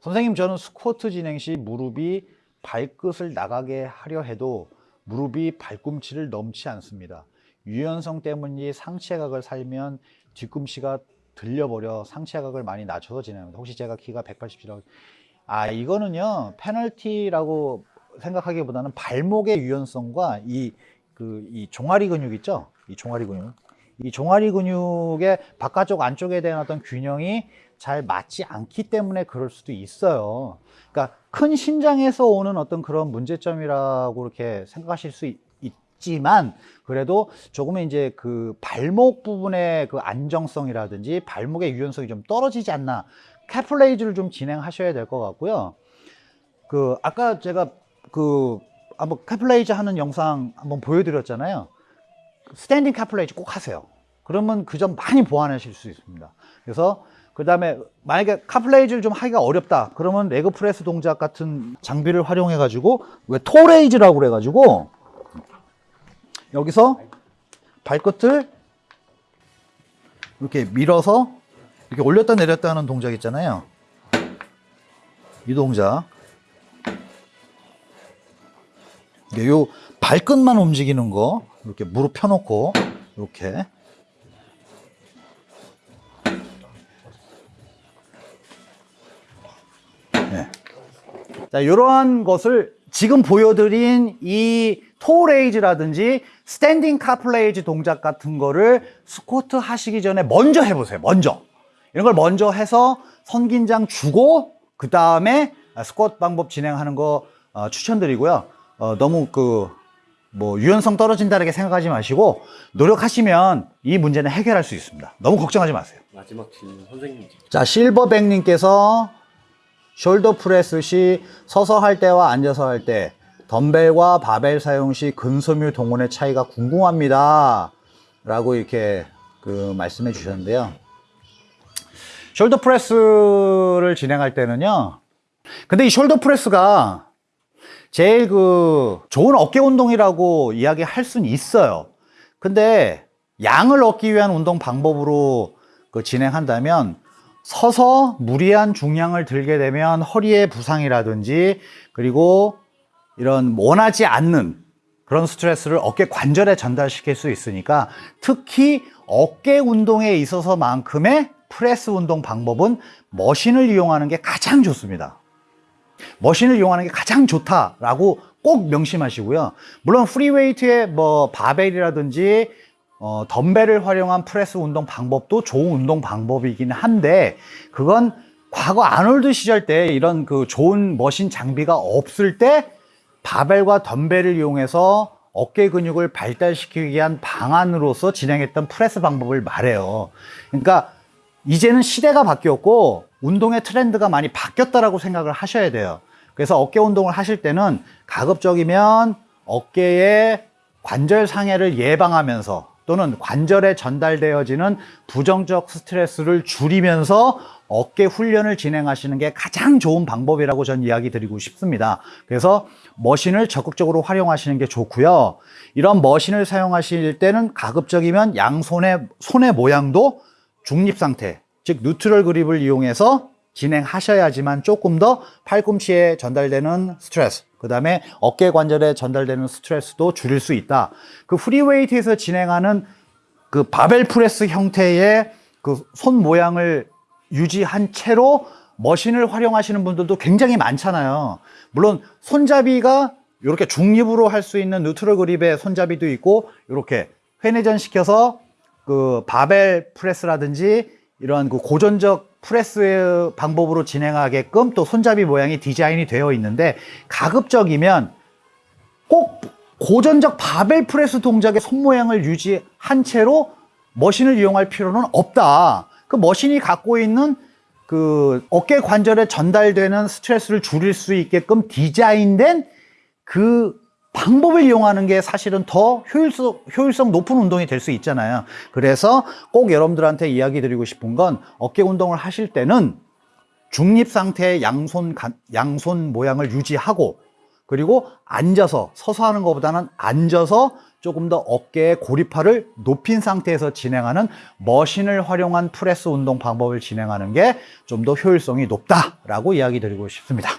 선생님 저는 스쿼트 진행 시 무릎이 발끝을 나가게 하려 해도 무릎이 발꿈치를 넘지 않습니다. 유연성 때문인지 상체각을 살면 뒤꿈치가 들려버려 상체각을 많이 낮춰서 진행합니다. 혹시 제가 키가 187이라고 아 이거는요 페널티라고 생각하기보다는 발목의 유연성과 이 그 이 종아리 근육 있죠? 이 종아리 근육 이 종아리 근육의 바깥쪽 안쪽에 대한 어떤 균형이 잘 맞지 않기 때문에 그럴 수도 있어요. 그러니까 큰 신장에서 오는 어떤 그런 문제점이라고 이렇게 생각하실 수 있, 있지만 그래도 조금은 이제 그 발목 부분의 그 안정성이라든지 발목의 유연성이 좀 떨어지지 않나 calf raise를 좀 진행하셔야 될 것 같고요. 그 아까 제가 그 한번 calf raise 하는 영상 한번 보여드렸잖아요. standing calf raise 꼭 하세요. 그러면 그 점 많이 보완하실 수 있습니다. 그래서 그 다음에 만약에 calf raise를 좀 하기가 어렵다. 그러면 leg press 동작 같은 장비를 활용해 가지고 왜 toe raise라고 그래 가지고 여기서 발끝을 이렇게 밀어서 이렇게 올렸다 내렸다 하는 동작 있잖아요. 이 동작. 이게 요 발끝만 움직이는 거 이렇게 무릎 펴놓고 이렇게 네. 자 이러한 것을 지금 보여드린 이 toe raise라든지 standing calf raise 동작 같은 거를 스쿼트 하시기 전에 먼저 해보세요. 먼저. 이런 걸 먼저 해서 선긴장 주고 그 다음에 스쿼트 방법 진행하는 거 어, 추천드리고요. 어, 너무 그 뭐 유연성 떨어진다는 게 생각하지 마시고 노력하시면 이 문제는 해결할 수 있습니다. 너무 걱정하지 마세요. 마지막 질문 선생님. 자, 실버백님께서 shoulder press 시 서서 할 때와 앉아서 할 때 덤벨과 바벨 사용 시 근섬유 동원의 차이가 궁금합니다. 라고 이렇게 그 말씀해 주셨는데요. shoulder press를 진행할 때는요. 근데 이 shoulder press가 제일 그 좋은 어깨 운동이라고 이야기할 수는 있어요. 근데 양을 얻기 위한 운동 방법으로 그 진행한다면 서서 무리한 중량을 들게 되면 허리의 부상이라든지 그리고 이런 원하지 않는 그런 스트레스를 어깨 관절에 전달시킬 수 있으니까 특히 어깨 운동에 있어서만큼의 프레스 운동 방법은 machine을 이용하는 게 가장 좋습니다. machine을 이용하는 게 가장 좋다라고 꼭 명심하시고요. 물론 free weight의 뭐 바벨이라든지 어, 덤벨을 활용한 프레스 운동 방법도 좋은 운동 방법이긴 한데 그건 과거 아놀드 시절 때 이런 그 좋은 machine 장비가 없을 때 바벨과 덤벨을 이용해서 어깨 근육을 발달시키기 위한 방안으로서 진행했던 프레스 방법을 말해요. 그러니까 이제는 시대가 바뀌었고 운동의 트렌드가 많이 바뀌었다라고 생각을 하셔야 돼요. 그래서 어깨 운동을 하실 때는 가급적이면 어깨의 관절 상해를 예방하면서 또는 관절에 전달되어지는 부정적 스트레스를 줄이면서 어깨 훈련을 진행하시는 게 가장 좋은 방법이라고 전 이야기 드리고 싶습니다. 그래서 machine을 적극적으로 활용하시는 게 좋고요. 이런 machine을 사용하실 때는 가급적이면 양손의 손의 모양도 중립 상태, 즉 neutral grip을 이용해서 진행하셔야지만 조금 더 팔꿈치에 전달되는 스트레스, 그 다음에 어깨 관절에 전달되는 스트레스도 줄일 수 있다. 그 free weight에서 진행하는 그 barbell press 형태의 그 손 모양을 유지한 채로 machine을 활용하시는 분들도 굉장히 많잖아요. 물론 손잡이가 이렇게 중립으로 할 수 있는 neutral grip의 손잡이도 있고 이렇게 회내전 시켜서 그 barbell press라든지 이러한 그 고전적 프레스 방법으로 진행하게끔 또 손잡이 모양이 디자인이 되어 있는데 가급적이면 꼭 고전적 barbell press 동작의 손 모양을 유지한 채로 머신을 이용할 필요는 없다. 그 머신이 갖고 있는 그 어깨 관절에 전달되는 스트레스를 줄일 수 있게끔 디자인된 그 방법을 이용하는 게 사실은 더 효율성, 효율성 높은 운동이 될 수 있잖아요. 그래서 꼭 여러분들한테 이야기 드리고 싶은 건 어깨 운동을 하실 때는 중립 상태의 양손, 간- 양손 모양을 유지하고 그리고 앉아서 서서 하는 것보다는 앉아서 조금 더 어깨의 고립화를 높인 상태에서 진행하는 머신을 활용한 프레스 운동 방법을 진행하는 게 좀 더 효율성이 높다라고 이야기 드리고 싶습니다.